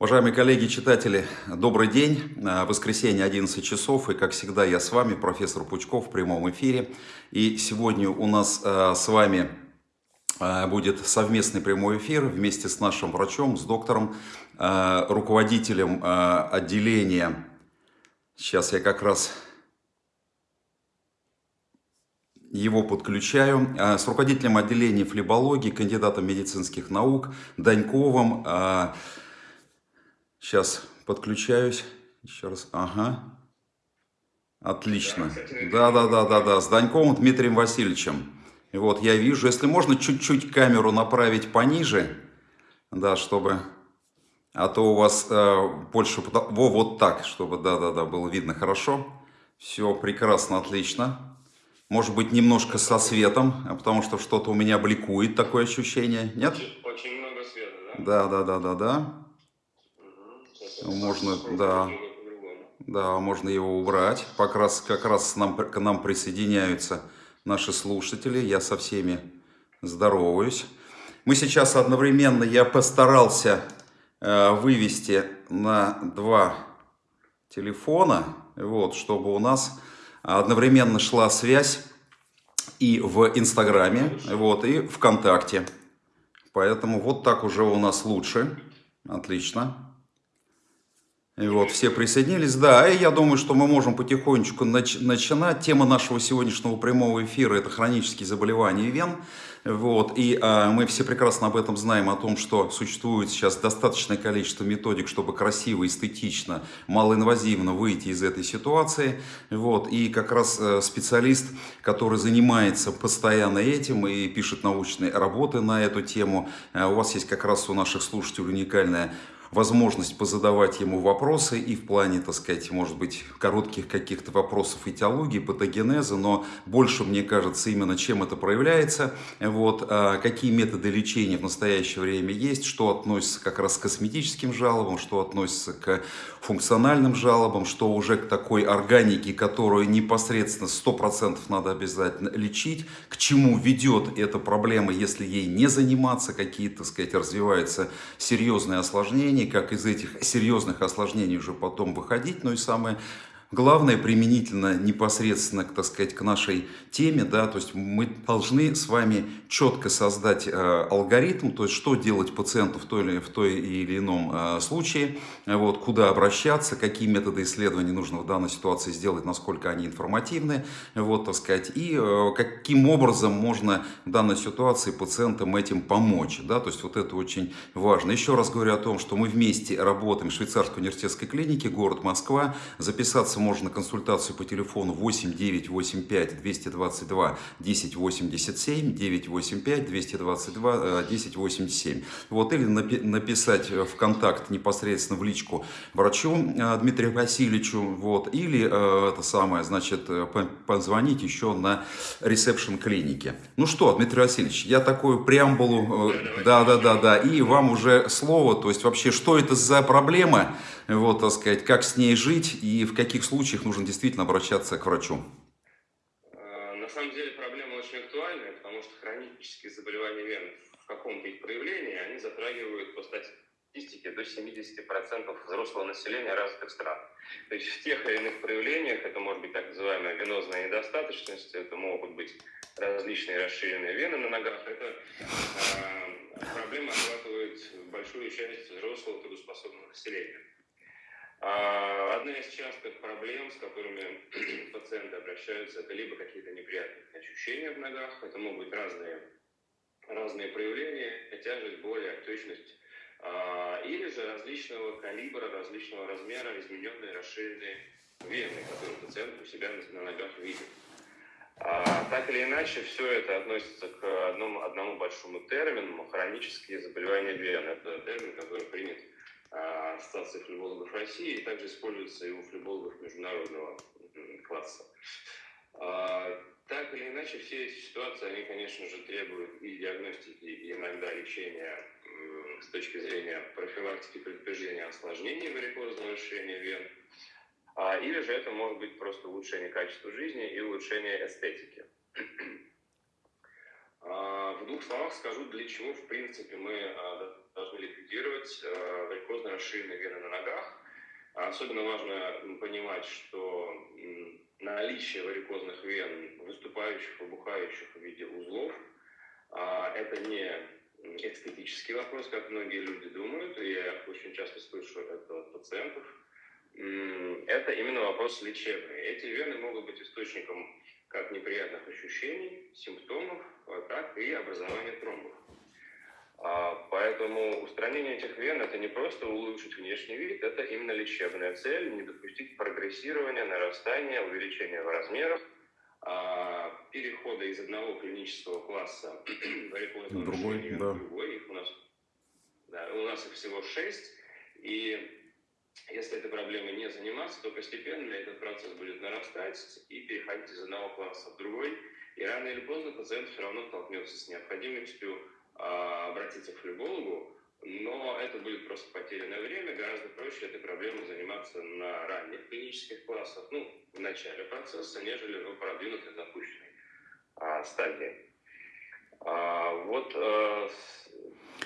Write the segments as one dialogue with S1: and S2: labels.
S1: Уважаемые коллеги, читатели, добрый день. А, воскресенье, 11 часов, и как всегда я с вами, профессор Пучков в прямом эфире. И сегодня у нас а, с вами а, будет совместный прямой эфир вместе с нашим врачом, с доктором, руководителем отделения. Сейчас я как раз его подключаю, с руководителем отделения флебологии, кандидатом медицинских наук Даньковым, Сейчас подключаюсь. Еще раз. Ага. Отлично. Да, да, да, да, да. С Даньковым Дмитрием Васильевичем. И вот я вижу, если можно чуть-чуть камеру направить пониже, да, чтобы, а то у вас э, больше, во, вот так, чтобы, да, да, да, было видно хорошо. Все прекрасно, отлично. Может быть, немножко со светом, а потому что что-то у меня бликует, такое ощущение, нет?
S2: Очень, очень много света, да?
S1: Да, да, да, да, да. Можно, да, да, можно его убрать. Как раз, как раз нам, к нам присоединяются наши слушатели. Я со всеми здороваюсь. Мы сейчас одновременно, я постарался э, вывести на два телефона, вот, чтобы у нас одновременно шла связь и в Инстаграме, вот, и ВКонтакте. Поэтому вот так уже у нас лучше. Отлично. Вот, все присоединились. Да, и я думаю, что мы можем потихонечку нач начинать. Тема нашего сегодняшнего прямого эфира – это хронические заболевания вен. Вот, и а, мы все прекрасно об этом знаем, о том, что существует сейчас достаточное количество методик, чтобы красиво, эстетично, малоинвазивно выйти из этой ситуации. Вот, и как раз э, специалист, который занимается постоянно этим и пишет научные работы на эту тему, э, у вас есть как раз у наших слушателей уникальная возможность позадавать ему вопросы и в плане, так сказать, может быть, коротких каких-то вопросов и теологии, патогенеза, но больше, мне кажется, именно чем это проявляется, вот, а какие методы лечения в настоящее время есть, что относится как раз к косметическим жалобам, что относится к функциональным жалобам, что уже к такой органике, которую непосредственно 100% надо обязательно лечить, к чему ведет эта проблема, если ей не заниматься, какие, так сказать, развиваются серьезные осложнения, осложнений, как из этих серьезных осложнений уже потом выходить. Ну и самое Главное, применительно непосредственно, так сказать, к нашей теме, да, то есть мы должны с вами четко создать э, алгоритм, то есть что делать пациенту в той или, в той или ином э, случае, вот, куда обращаться, какие методы исследований нужно в данной ситуации сделать, насколько они информативны, вот, так сказать, и э, каким образом можно в данной ситуации пациентам этим помочь, да, то есть вот это очень важно. Еще раз говорю о том, что мы вместе работаем в Швейцарской университетской клинике, город Москва, записаться можно на консультацию по телефону 8 985 222 1087, 985 222 1087. Вот, или написать в контакт непосредственно в личку врачу э, Дмитрию Васильевичу, вот, или э, это самое, значит, э, позвонить еще на ресепшн клиники. Ну что, Дмитрий Васильевич, я такую преамбулу, да, да, да, да, и вам уже слово, то есть вообще, что это за проблема, вот, так сказать, как с ней жить и в каких случаях нужно действительно обращаться к врачу?
S2: А, на самом деле проблема очень актуальная, потому что хронические заболевания вен в каком-то их проявлении, они затрагивают по статистике до 70% взрослого населения развитых стран. То есть в тех или иных проявлениях, это может быть так называемая венозная недостаточность, это могут быть различные расширенные вены на ногах, это э, проблема охватывает большую часть взрослого трудоспособного населения. А, одна из частых проблем, с которыми пациенты обращаются, это либо какие-то неприятные ощущения в ногах, это могут быть разные, разные проявления, тяжесть, боль, отечность, а, или же различного калибра, различного размера измененные расширенные вены, которые пациент у себя на ногах видит. А, так или иначе, все это относится к одному, одному большому термину – хронические заболевания вен. Это термин, который принят Ассоциации флебологов России и также используется и у флебологов международного класса. А, так или иначе, все эти ситуации, они, конечно же, требуют и диагностики, и иногда лечения с точки зрения профилактики предупреждения осложнений варикозного расширения вен, а, или же это может быть просто улучшение качества жизни и улучшение эстетики. А, в двух словах скажу, для чего, в принципе, мы должны ликвидировать э, варикозно расширенные вены на ногах. Особенно важно понимать, что наличие варикозных вен, выступающих, выбухающих в виде узлов, а, это не эстетический вопрос, как многие люди думают, и я очень часто слышу это от пациентов. Это именно вопрос лечебный. Эти вены могут быть источником как неприятных ощущений, симптомов, а, так и образования тромбов. А, поэтому устранение этих вен – это не просто улучшить внешний вид, это именно лечебная цель, не допустить прогрессирования, нарастания, увеличения в размерах, а, перехода из одного клинического класса варикозного
S1: другой, да.
S2: в другой. Их у, нас, да, у нас их всего шесть. И если этой проблемой не заниматься, то постепенно этот процесс будет нарастать и переходить из одного класса в другой. И рано или поздно пациент все равно столкнется с необходимостью обратиться к флебологу, но это будет просто потерянное время. Гораздо проще этой проблемой заниматься на ранних клинических классах, ну, в начале процесса, нежели в продвинутой запущенной а, стадии. А, вот а,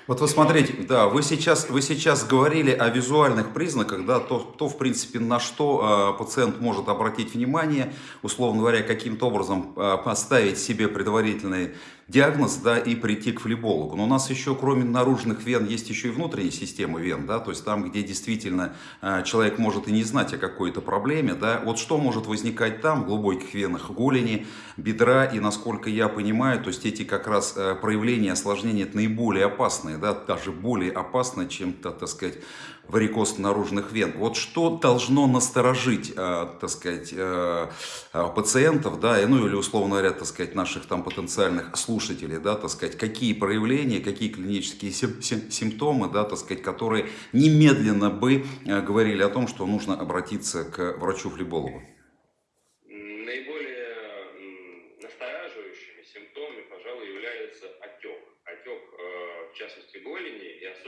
S1: вот вы смотрите, да, вы сейчас, вы сейчас говорили о визуальных признаках, да, то, то в принципе, на что э, пациент может обратить внимание, условно говоря, каким-то образом э, поставить себе предварительный диагноз, да, и прийти к флебологу. Но у нас еще, кроме наружных вен, есть еще и внутренняя система вен, да, то есть там, где действительно э, человек может и не знать о какой-то проблеме, да, вот что может возникать там, в глубоких венах голени, бедра, и насколько я понимаю, то есть эти как раз э, проявления осложнения это наиболее опасные, да, даже более опасные, чем, так, так сказать, варикоз наружных вен. Вот что должно насторожить, э, так сказать, э, э, пациентов, да, ну или условно говоря, так сказать, наших там потенциальных слушателей, да, так сказать, какие проявления, какие клинические симптомы, да, так сказать, которые немедленно бы говорили о том, что нужно обратиться к врачу-флебологу.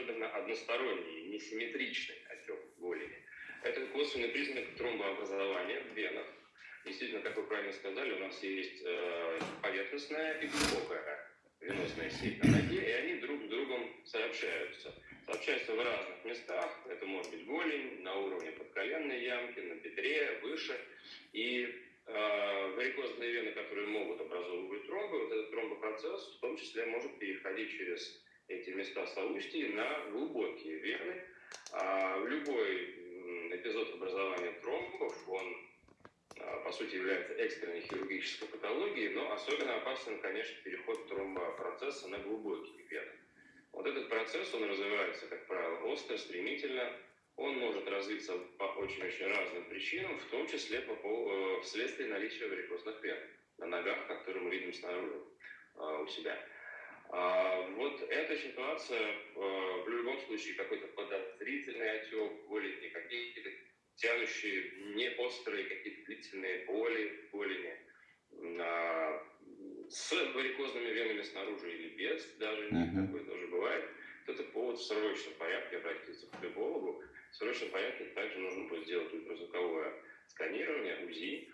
S2: Особенно односторонний, несимметричный отек голени. Это косвенный признак тромбообразования в венах. Действительно, как вы правильно сказали, у нас есть э, поверхностная и глубокая венозная сеть на ноге, и они друг с другом сообщаются. Сообщаются в разных местах. Это может быть голень, на уровне подколенной ямки, на бедре, выше. И э, варикозные вены, которые могут образовывать тромбы, вот этот тромбопроцесс в том числе может переходить через эти места соустий на глубокие вены. А любой эпизод образования тромбов, он а, по сути является экстренной хирургической патологией, но особенно опасен, конечно, переход тромбопроцесса на глубокие вены. Вот этот процесс, он развивается, как правило, остро, стремительно. Он может развиться по очень-очень разным причинам, в том числе по, по, э, вследствие наличия варикозных вен на ногах, которые мы видим снаружи а, у себя. А, вот эта ситуация а, в любом случае какой-то подозрительный отек, голени, какие-то тянущие, не острые, какие-то длительные боли голени, а, с варикозными венами снаружи или без, даже uh-huh. такое тоже бывает, то это повод в срочном порядке обратиться к флебологу. В срочном порядке также нужно будет сделать ультразвуковое сканирование, УЗИ,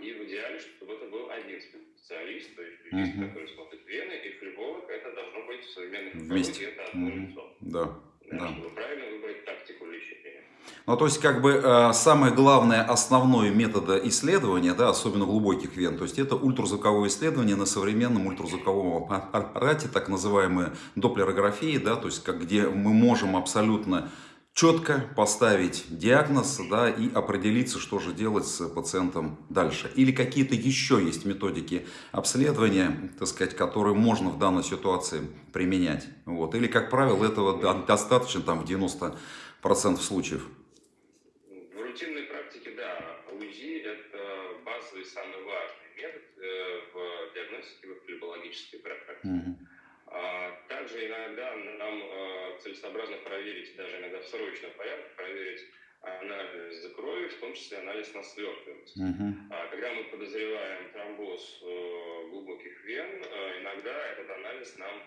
S2: и в идеале, чтобы это был один специалист, то есть юрист, uh-huh. который смотрит вены, и флеболог, это должно быть в современных
S1: Вместе.
S2: это одно uh-huh. лицо.
S1: Да.
S2: Да, да. Чтобы правильно выбрать тактику лечения.
S1: Ну, то есть, как бы, э, самое главное, основное метода исследования, да, особенно глубоких вен, то есть, это ультразвуковое исследование на современном ультразвуковом аппарате, так называемые доплерографии, да, то есть, как, где мы можем абсолютно четко поставить диагноз да, и определиться, что же делать с пациентом дальше. Или какие-то еще есть методики обследования, так сказать, которые можно в данной ситуации применять. Вот. Или, как правило, этого достаточно там, в 90% случаев.
S2: В рутинной практике, да, УЗИ – это базовый, самый важный метод э, в диагностике в флебологической практике. Угу. Также иногда нам э, целесообразно проверить, даже иногда в срочном порядке, проверить анализ крови, в том числе анализ на свертываемость. Uh-huh. Когда мы подозреваем тромбоз э, глубоких вен, э, иногда этот анализ нам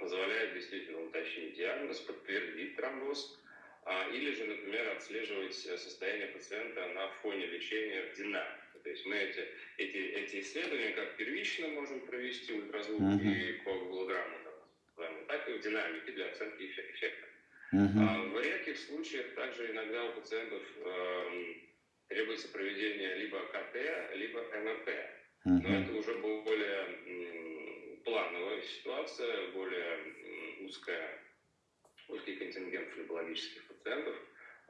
S2: позволяет действительно уточнить диагноз, подтвердить тромбоз, а, или же, например, отслеживать состояние пациента на фоне лечения в динамике. То есть мы эти, эти, эти исследования как первично можем провести ультразвук uh-huh. и коагулограмму, так и в динамике для оценки эффекта. Uh-huh. В редких случаях также иногда у пациентов э, требуется проведение либо КТ, либо МРТ. Uh-huh. Но это уже более м, плановая ситуация, более м, узкая, узкий контингент флебологических пациентов,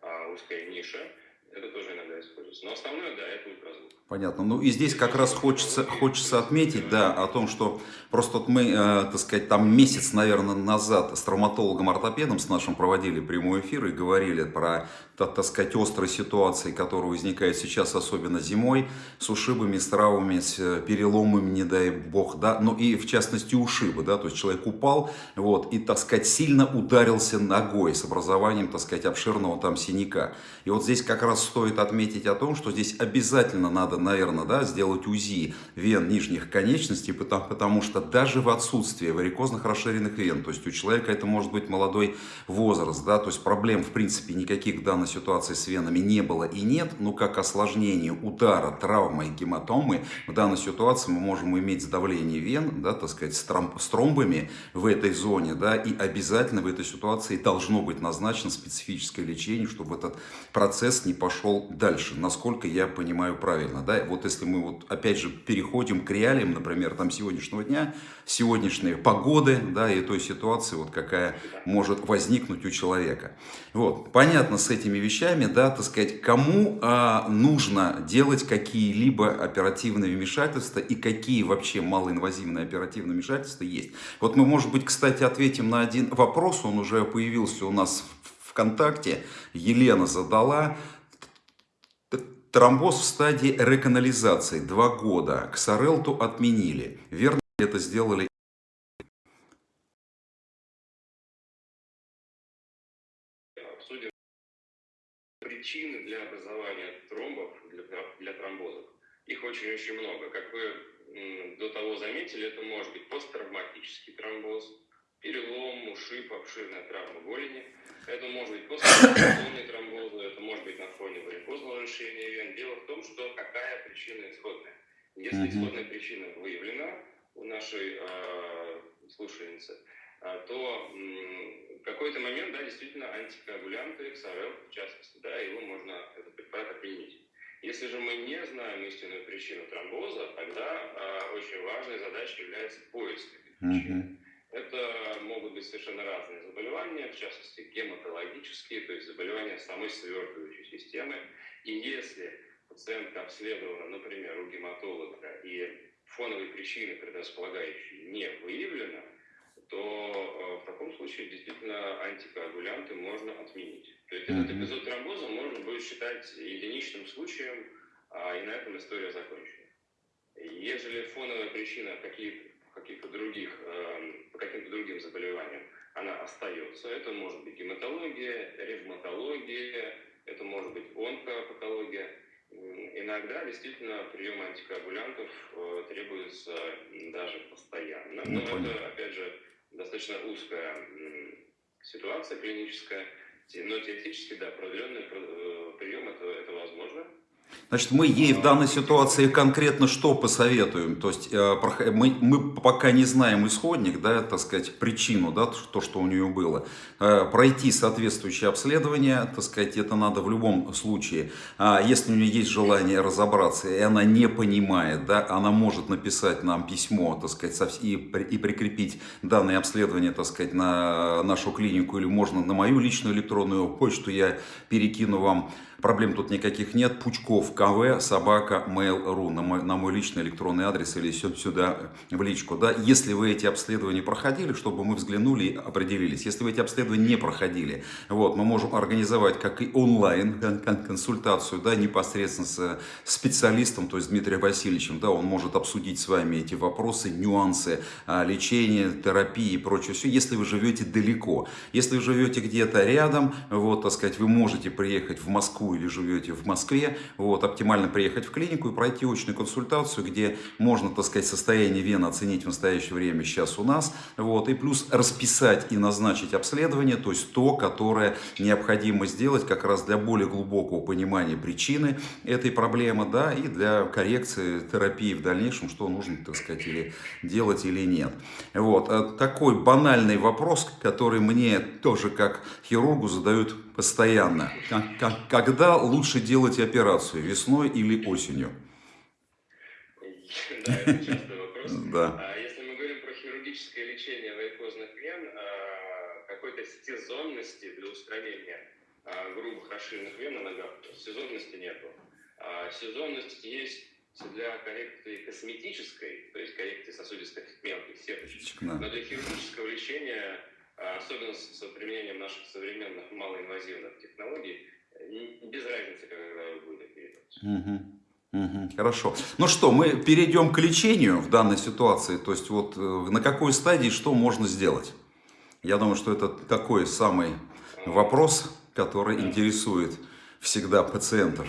S2: а узкая ниша. Это тоже иногда используется. Но основное, да, это ультразвук.
S1: Понятно. Ну и здесь как раз хочется, хочется отметить, да, о том, что просто вот мы, э, так сказать, там месяц, наверное, назад с травматологом-ортопедом с нашим проводили прямой эфир и говорили про, так, так сказать, острые ситуации, которые возникают сейчас, особенно зимой, с ушибами, с травмами, с э, переломами, не дай бог, да, ну и в частности ушибы, да, то есть человек упал, вот, и, так сказать, сильно ударился ногой с образованием, так сказать, обширного там синяка. И вот здесь как раз стоит отметить о том, что здесь обязательно надо, наверное, да, сделать УЗИ вен нижних конечностей, потому, потому что даже в отсутствии варикозных расширенных вен, то есть у человека это может быть молодой возраст, да, то есть проблем в принципе никаких в данной ситуации с венами не было и нет, но как осложнение удара, травмы и гематомы в данной ситуации мы можем иметь сдавление вен, да, так сказать, с, тромб, с тромбами в этой зоне, да, и обязательно в этой ситуации должно быть назначено специфическое лечение, чтобы этот процесс не пошел пошел дальше, насколько я понимаю правильно. Да? Вот если мы вот опять же переходим к реалиям, например, там сегодняшнего дня, сегодняшней погоды, да, и той ситуации, вот какая может возникнуть у человека. Вот, понятно с этими вещами, да, так сказать, кому а, нужно делать какие-либо оперативные вмешательства и какие вообще малоинвазивные оперативные вмешательства есть. Вот мы, может быть, кстати, ответим на один вопрос, он уже появился у нас в ВКонтакте, Елена задала, Тромбоз в стадии реканализации. Два года. Ксарелту отменили. Верно это сделали?
S2: Причины для образования тромбов, для, для тромбозов. Их очень-очень много. Как вы до того заметили, это может быть посттравматический тромбоз, перелом, ушиб, обширная травма голени. Это может быть послеоперационный тромбоз, это может быть на фоне варикозного расширения вен. Дело в том, что какая причина исходная. Если исходная причина выявлена у нашей э, слушательницы, э, то в какой-то момент, да, действительно, антикоагулянты, XRL, в частности, да, его можно, этот препарат отменить. Если же мы не знаем истинную причину тромбоза, тогда э, очень важной задачей является поиск этой причины. Это могут быть совершенно разные заболевания, в частности гематологические, то есть заболевания самой свертывающей системы. И если пациентка обследована, например, у гематолога, и фоновой причины предрасполагающей не выявлена, то э, в таком случае действительно антикоагулянты можно отменить. То есть этот эпизод тромбоза можно будет считать единичным случаем, а, и на этом история закончена. Если фоновая причина какие-то каких-то других, эм, по каким-то другим заболеваниям, она остается. Это может быть гематология, ревматология, это может быть онкопатология. Иногда действительно прием антикоагулянтов э, требуется даже постоянно. Но ну, это, опять же, достаточно узкая ситуация клиническая. Но теоретически, да, продленный э, прием это, это возможно.
S1: Значит, мы ей в данной ситуации конкретно что посоветуем? То есть э, мы, мы пока не знаем исходник, да, так сказать, причину, да, то, что у нее было. Э, пройти соответствующее обследование, так сказать, это надо в любом случае. А если у нее есть желание разобраться, и она не понимает, да, она может написать нам письмо, так сказать, и, и прикрепить данное обследование, так сказать, на нашу клинику, или можно на мою личную электронную почту, я перекину вам Проблем тут никаких нет. Пучков КВ, собака, mail.ru на мой, на мой личный электронный адрес или сюда в личку. Да? Если вы эти обследования проходили, чтобы мы взглянули и определились. Если вы эти обследования не проходили, вот, мы можем организовать как и онлайн консультацию да, непосредственно с специалистом, то есть Дмитрием Васильевичем. Да, он может обсудить с вами эти вопросы, нюансы а, лечения, терапии и прочее. Все, если вы живете далеко. Если вы живете где-то рядом, вот, так сказать, вы можете приехать в Москву Или живете в Москве, вот, оптимально приехать в клинику и пройти очную консультацию, где можно, так сказать, состояние вены оценить в настоящее время сейчас у нас, вот, и плюс расписать и назначить обследование, то есть то, которое необходимо сделать как раз для более глубокого понимания причины этой проблемы, да, и для коррекции терапии в дальнейшем, что нужно, так сказать, или делать или нет. Вот, э, такой банальный вопрос, который мне тоже как хирургу задают постоянно. Когда лучше делать операцию, весной или осенью?
S2: Да, это частый вопрос. Да. А если мы говорим про хирургическое лечение варикозных вен, а, какой-то сезонности для устранения а, грубых расширенных вен на ногах, сезонности нету. Сезонность есть для коррекции косметической, то есть коррекции сосудистых мелких сеточек, но для хирургического лечения особенно с применением наших современных малоинвазивных технологий, без разницы, когда вы будете оперировать.
S1: Угу. Угу, хорошо. Ну что, мы перейдем к лечению в данной ситуации. То есть вот э, на какой стадии что можно сделать? Я думаю, что это такой самый вопрос, который интересует всегда пациентов.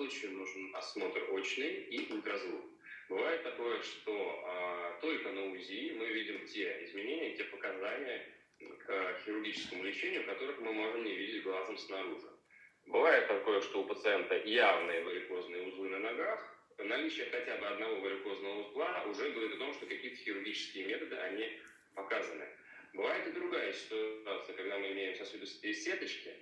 S2: Случае нужен осмотр очный и ультразвук. Бывает такое, что а, только на УЗИ мы видим те изменения, те показания к хирургическому лечению, которых мы можем не видеть глазом снаружи. Бывает такое, что у пациента явные варикозные узлы на ногах, наличие хотя бы одного варикозного узла уже говорит о том, что какие-то хирургические методы, они показаны. Бывает и другая ситуация, когда мы имеем сосудистые сеточки,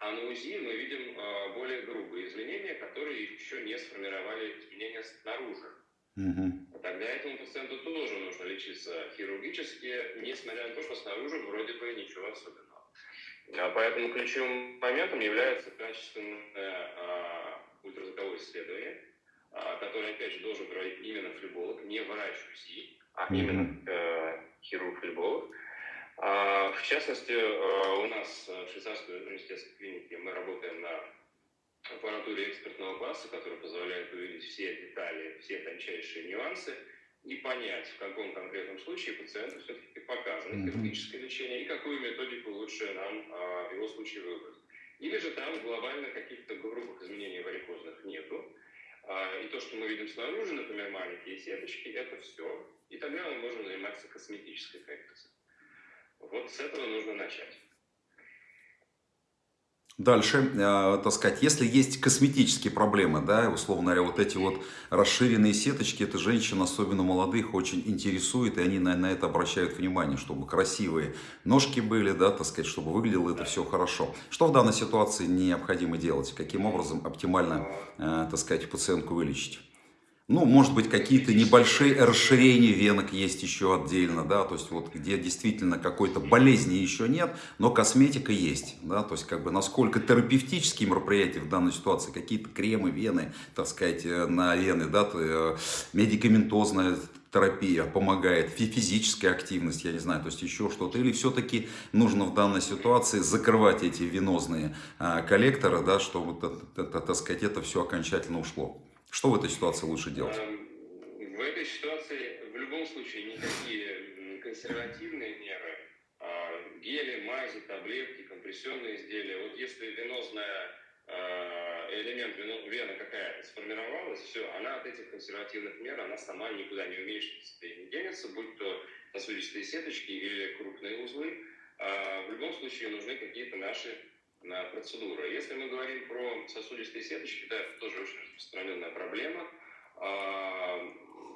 S2: а на УЗИ мы видим а, более грубые изменения, которые еще не сформировали изменения снаружи. Угу. Тогда этому пациенту тоже нужно лечиться хирургически, несмотря на то, что снаружи вроде бы ничего особенного. А поэтому ключевым моментом является качественное а, ультразвуковое исследование, а, которое, опять же, должен проводить именно флеболог, не врач УЗИ, а именно э, хирург-флеболог. А, в частности, э, у нас в швейцарской университетской клинике мы работаем на аппаратуре экспертного класса, которая позволяет увидеть все детали, все тончайшие нюансы и понять, в каком конкретном случае пациенту все-таки показано хирургическое лечение и какую методику лучше нам а, в его случае выбрать. Или же там глобально каких-то грубых изменений варикозных нету. А, и то, что мы видим снаружи, например, маленькие сеточки, это все. И тогда мы можем заниматься косметической коррекцией. Вот с этого нужно начать.
S1: Дальше, э, так сказать, если есть косметические проблемы, да, условно говоря, вот эти вот расширенные сеточки, это женщин, особенно молодых, очень интересует, и они на, на это обращают внимание, чтобы красивые ножки были, да, так сказать, чтобы выглядело это все хорошо. Что в данной ситуации необходимо делать? Каким образом оптимально, э, так сказать, пациентку вылечить? Ну, может быть, какие-то небольшие расширения венок есть еще отдельно, да, то есть вот где действительно какой-то болезни еще нет, но косметика есть, да, то есть как бы насколько терапевтические мероприятия в данной ситуации, какие-то кремы, вены, так сказать, э, на вены, да, э, медикаментозная терапия помогает, физическая активность, я не знаю, то есть еще что-то, или все-таки нужно в данной ситуации закрывать эти венозные а, коллекторы, да, чтобы, так сказать, это все окончательно ушло. Что в этой ситуации лучше делать? Эм,
S2: в этой ситуации в любом случае никакие консервативные меры, а, гели, мази, таблетки, компрессионные изделия, вот если венозная а, элемент вены какая-то сформировалась, все, она от этих консервативных мер, она сама никуда не уменьшится и не денется, будь то сосудистые сеточки или крупные узлы. А, в любом случае нужны какие-то наши на процедуру. Если мы говорим про сосудистые сеточки, да, это тоже очень распространенная проблема. А,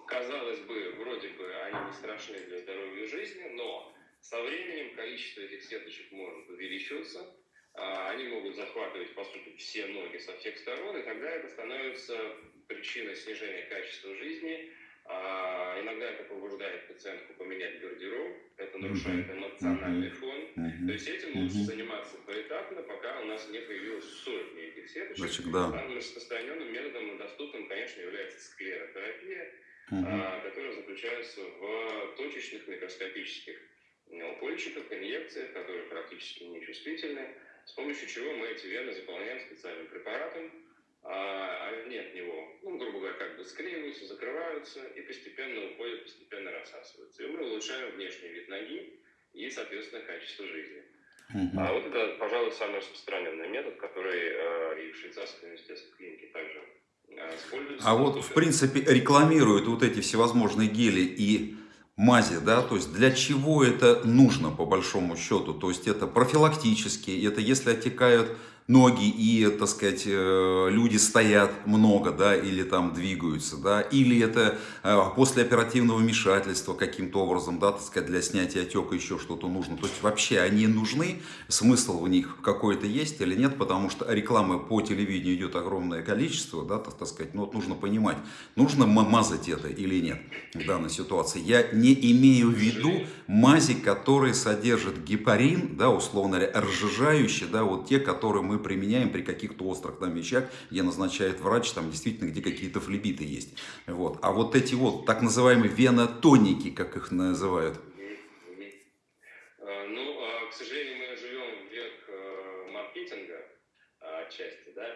S2: казалось бы, вроде бы они не страшны для здоровья и жизни, но со временем количество этих сеточек может увеличиваться, а, они могут захватывать, по сути, все ноги со всех сторон, и тогда это становится причиной снижения качества жизни, а, иногда это побуждает пациентку поменять гардероб, это нарушает эмоциональный фон. То есть этим лучше заниматься поэтапно, пока у нас не появилось сотни этих сеточек. Значит, да. Самым распространенным методом и доступным, конечно, является склеротерапия, а, которая заключается в точечных микроскопических упольчиках, инъекциях, которые практически нечувствительны, с помощью чего мы эти вены заполняем специальным препаратом, они от него, ну, грубо говоря, как бы склеиваются, закрываются и постепенно уходят, постепенно рассасываются. И мы улучшаем внешний вид ноги и, соответственно, качество жизни. Угу. А вот это, пожалуй, самый распространенный метод, который э, и в швейцарской университетской клинике также используется.
S1: А вот, в принципе, рекламируют вот эти всевозможные гели и мази, да, то есть для чего это нужно по большому счету, то есть это профилактически, это если отекают ноги и, так сказать, э, люди стоят много, да, или там двигаются, да, или это э, после оперативного вмешательства каким-то образом, да, так сказать, для снятия отека еще что-то нужно. То есть вообще они нужны, смысл в них какой-то есть или нет, потому что рекламы по телевидению идет огромное количество, да, так, сказать, но вот нужно понимать, нужно мазать это или нет в данной ситуации. Я не имею в виду мази, которые содержат гепарин, да, условно говоря, разжижающие, да, вот те, которые мы мы применяем при каких-то острых там вещах, где назначает врач, там действительно, где какие-то флебиты есть. Вот. А вот эти вот так называемые венотоники, как их называют.
S2: А, ну, а, к сожалению, мы живем в век э, маркетинга отчасти, да,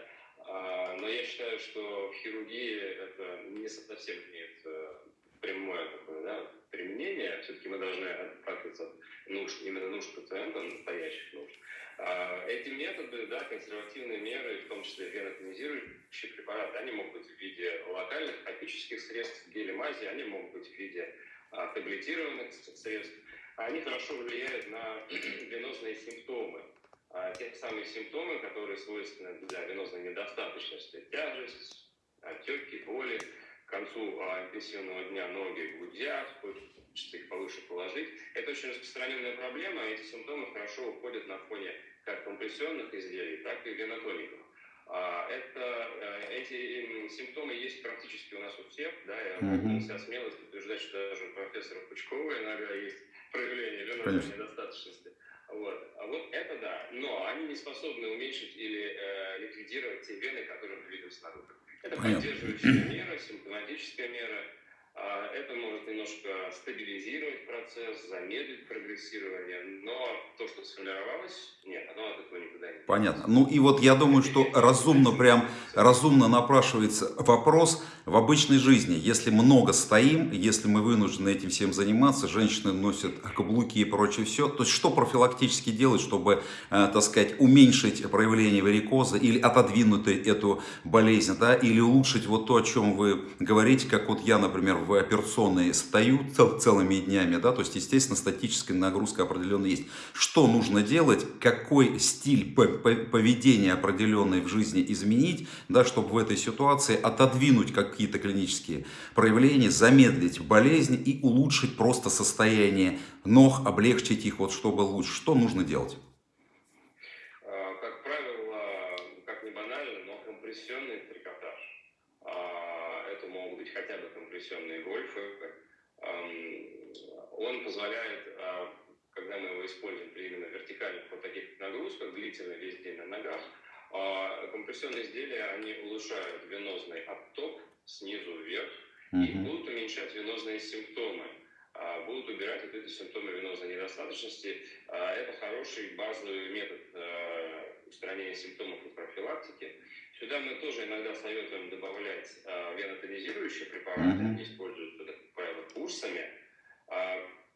S2: а, но я считаю, что в хирургии это не совсем имеет э, прямое такое, да, применение. Все-таки мы должны отталкиваться от нужд, именно нужд пациента, настоящих нужд. А, эти методы, да, консервативные меры, в том числе венотонизирующие препараты, они могут быть в виде локальных топических средств, гели мази, они могут быть в виде а, таблетированных средств. Они хорошо влияют на венозные симптомы. А, те самые симптомы, которые свойственны для венозной недостаточности. Тяжесть, отеки, боли. К концу а, интенсивного дня ноги гудят, хочется их повыше положить. Это очень распространенная проблема, эти симптомы хорошо уходят на фоне как компрессионных изделий, так и венотоников. А, это, э, эти симптомы есть практически у нас у всех, да, я могу mm-hmm. себя смелость утверждать, что даже у профессора Пучкова иногда есть проявление венозной недостаточности. Вот. А вот это да, но они не способны уменьшить или э, ликвидировать те вены, которые мы видим снаружи. Это поддерживающая мера, симптоматическая мера, это может немножко стабилизировать процесс, замедлить прогрессирование, но то, что сформировалось, нет, оно от этого никуда не
S1: Понятно. Ну и вот я думаю, что разумно прям, разумно напрашивается вопрос в обычной жизни. Если много стоим, если мы вынуждены этим всем заниматься, женщины носят каблуки и прочее все, то есть что профилактически делать, чтобы, э, так сказать, уменьшить проявление варикоза или отодвинуть эту болезнь, да, или улучшить вот то, о чем вы говорите, как вот я, например, в операционной стою цел, целыми днями, да, то есть, естественно, статическая нагрузка определенная есть. Что нужно делать, какой стиль поведения определенный в жизни изменить, да, чтобы в этой ситуации отодвинуть какие-то клинические проявления, замедлить болезнь и улучшить просто состояние ног, облегчить их, вот чтобы лучше. Что нужно делать?
S2: Компрессионные гольфы, он позволяет, а, когда мы его используем при именно вертикальных вот таких нагрузках, длительно весь день на ногах, а, компрессионные изделия, они улучшают венозный отток снизу вверх mm-hmm. и будут уменьшать венозные симптомы а, будут убирать вот эти симптомы венозной недостаточности. Это хороший базовый метод устранения симптомов и профилактики. Сюда мы тоже иногда советуем добавлять э, венотонизирующие препараты, mm-hmm. они используются, как правило, курсами.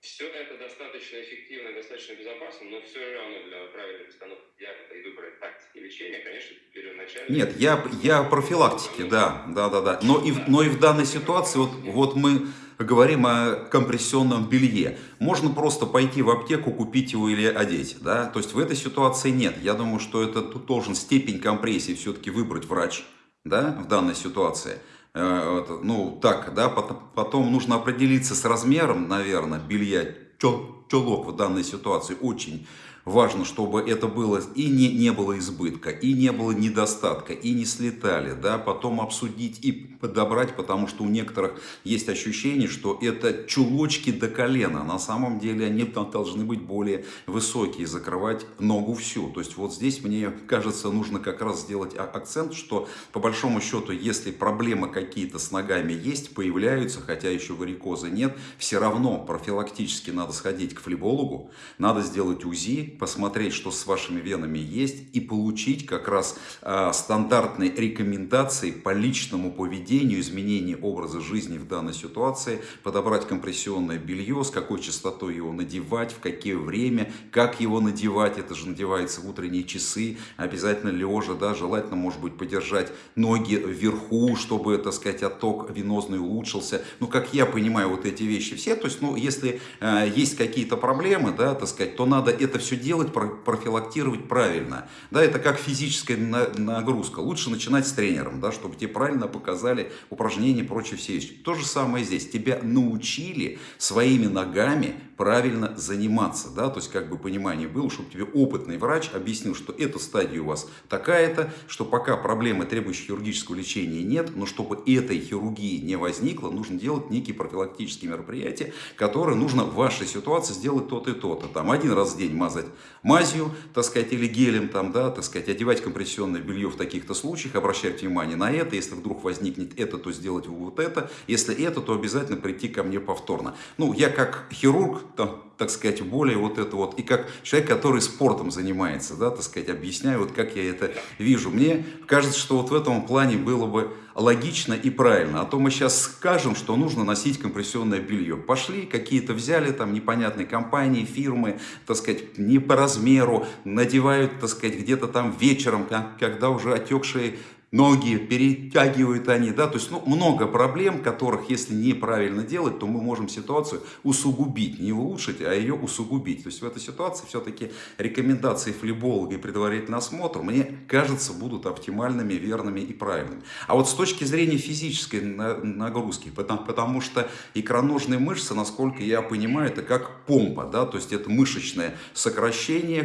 S2: Все это достаточно эффективно, достаточно безопасно, но все равно для правильной постановки диагноза и выбора тактики лечения, конечно, первоначально...
S1: Нет, я, я профилактики, да, да, да, да. Но и, но и в данной ситуации, вот, вот мы говорим о компрессионном белье. Можно просто пойти в аптеку, купить его или одеть. Да? То есть в этой ситуации нет. Я думаю, что это тут должен степень компрессии все-таки выбрать врач да, в данной ситуации. Э, ну, так, да, потом нужно определиться с размером, наверное, белья. Чулок в данной ситуации очень Важно, чтобы это было и не, не было избытка, и не было недостатка, и не слетали. Да? Потом обсудить и подобрать, потому что у некоторых есть ощущение, что это чулочки до колена. На самом деле они должны быть более высокие, закрывать ногу всю. То есть вот здесь, мне кажется, нужно как раз сделать акцент, что по большому счету, если проблемы какие-то с ногами есть, появляются, хотя еще варикоза нет, все равно профилактически надо сходить к флебологу, надо сделать УЗИ, посмотреть, что с вашими венами есть, и получить как раз э, стандартные рекомендации по личному поведению, изменению образа жизни в данной ситуации, подобрать компрессионное белье, с какой частотой его надевать, в какое время, как его надевать, это же надевается в утренние часы, обязательно лежа, да, желательно, может быть, подержать ноги вверху, чтобы, так сказать, отток венозный улучшился. Ну, как я понимаю вот эти вещи все, то есть, ну, если э, есть какие-то проблемы, да, так сказать, то надо это все делать, профилактировать правильно. Да, это как физическая нагрузка. Лучше начинать с тренером, да, чтобы тебе правильно показали упражнения и прочие все вещи. То же самое здесь. Тебя научили своими ногами правильно заниматься, да, то есть как бы понимание было, чтобы тебе опытный врач объяснил, что эта стадия у вас такая-то, что пока проблемы, требующие хирургического лечения нет, но чтобы этой хирургии не возникло, нужно делать некие профилактические мероприятия, которые нужно в вашей ситуации сделать то-то и то-то. Там один раз в день мазать мазью, так сказать, или гелем, там, да, так сказать, одевать компрессионное белье в таких-то случаях, обращать внимание на это, если вдруг возникнет это, то сделать вот это, если это, то обязательно прийти ко мне повторно. Ну, я как хирург, там, так сказать, более вот это вот, и как человек, который спортом занимается, да, так сказать, объясняю, вот как я это вижу. Мне кажется, что вот в этом плане было бы логично и правильно. А то мы сейчас скажем, что нужно носить компрессионное белье. Пошли, какие-то взяли там непонятные компании, фирмы, так сказать, не по размеру, надевают, так сказать, где-то там вечером, когда уже отекшие ноги, перетягивают они, да, то есть ну, много проблем, которых, если неправильно делать, то мы можем ситуацию усугубить, не улучшить, а ее усугубить. То есть в этой ситуации все-таки рекомендации флеболога и предварительный осмотр, мне кажется, будут оптимальными, верными и правильными. А вот с точки зрения физической нагрузки, потому, потому что икроножные мышцы, насколько я понимаю, это как помпа, да, то есть это мышечное сокращение,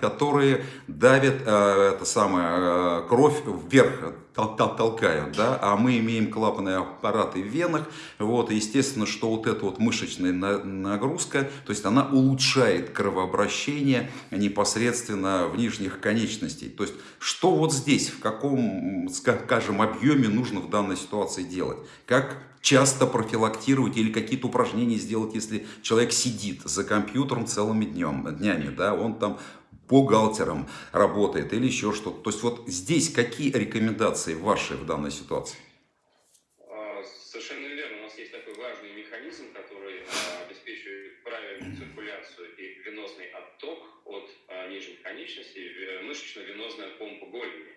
S1: которые давят э, это самое, э, кровь вверх толкают, да, а мы имеем клапанные аппараты в венах, вот, естественно, что вот эта вот мышечная нагрузка, то есть она улучшает кровообращение непосредственно в нижних конечностей. То есть, что вот здесь, в каком, скажем, объеме нужно в данной ситуации делать? Как часто профилактировать или какие-то упражнения сделать, если человек сидит за компьютером целыми днем, днями, да, он там бухгалтером работает или еще что-то. То есть вот здесь какие рекомендации ваши в данной ситуации?
S2: А, совершенно верно. У нас есть такой важный механизм, который а, обеспечивает правильную циркуляцию и венозный отток от а, нижних конечностей, мышечно-венозная помпа голени.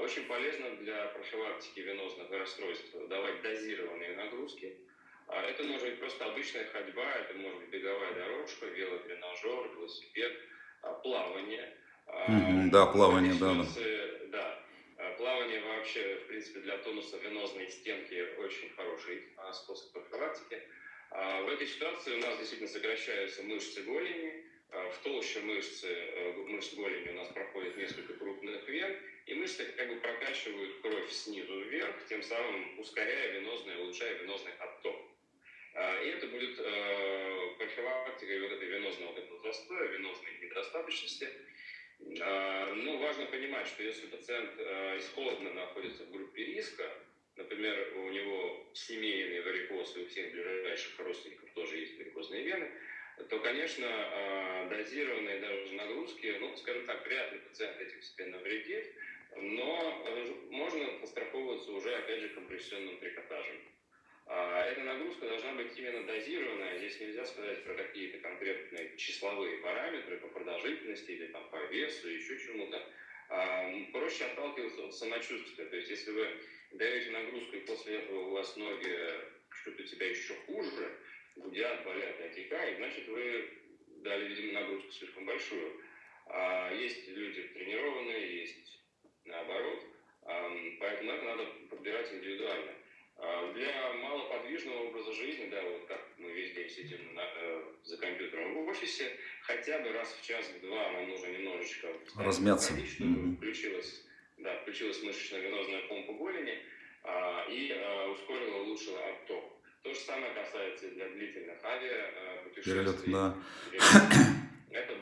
S2: Очень полезно для профилактики венозных расстройств давать дозированные нагрузки. Это может быть просто обычная ходьба, это может быть беговая дорожка, велотренажер, велосипед – плавание.
S1: Mm-hmm, да, плавание, да,
S2: да. Да, а, плавание вообще, в принципе, для тонуса венозной стенки очень хороший способ профилактики. В этой ситуации у нас действительно сокращаются мышцы голени, в толще мышцы, э, мышц голени у нас проходит несколько крупных вен, и мышцы как бы прокачивают кровь снизу вверх, тем самым ускоряя венозный, улучшая венозный отток. И это будет э, профилактикой вот этой венозного вот этого застоя, венозной недостаточности. Э, ну, важно понимать, что если пациент э, исходно находится в группе риска, например, у него семейный варикоз, и у всех ближайших родственников тоже есть варикозные вены, то, конечно, э, дозированные даже нагрузки, ну, скажем так, вряд ли пациент этим себе навредит, но можно постраховываться уже, опять же, компрессионным трикотажем. А, эта нагрузка должна быть именно дозированная. Здесь нельзя сказать про какие-то конкретные числовые параметры по продолжительности или там, по весу, еще чему-то. А, проще отталкиваться от самочувствия. То есть, если вы даете нагрузку, и после этого у вас ноги что-то у тебя еще хуже, гудят, болят отекают, значит, вы дали, видимо, нагрузку слишком большую. А есть люди тренированные, есть наоборот. Поэтому это надо подбирать индивидуально. А, для малоподвижного образа жизни, да, вот как мы весь день сидим на, э, за компьютером в офисе, хотя бы раз в час, в два нам нужно немножечко
S1: размяться,
S2: ходить, чтобы mm-hmm. включилась, да, включилась мышечно-венозная помпа голени а, и а, ускорила, улучшила отток. То же самое касается и для длительных авиапутешествий.
S1: Да.
S2: Это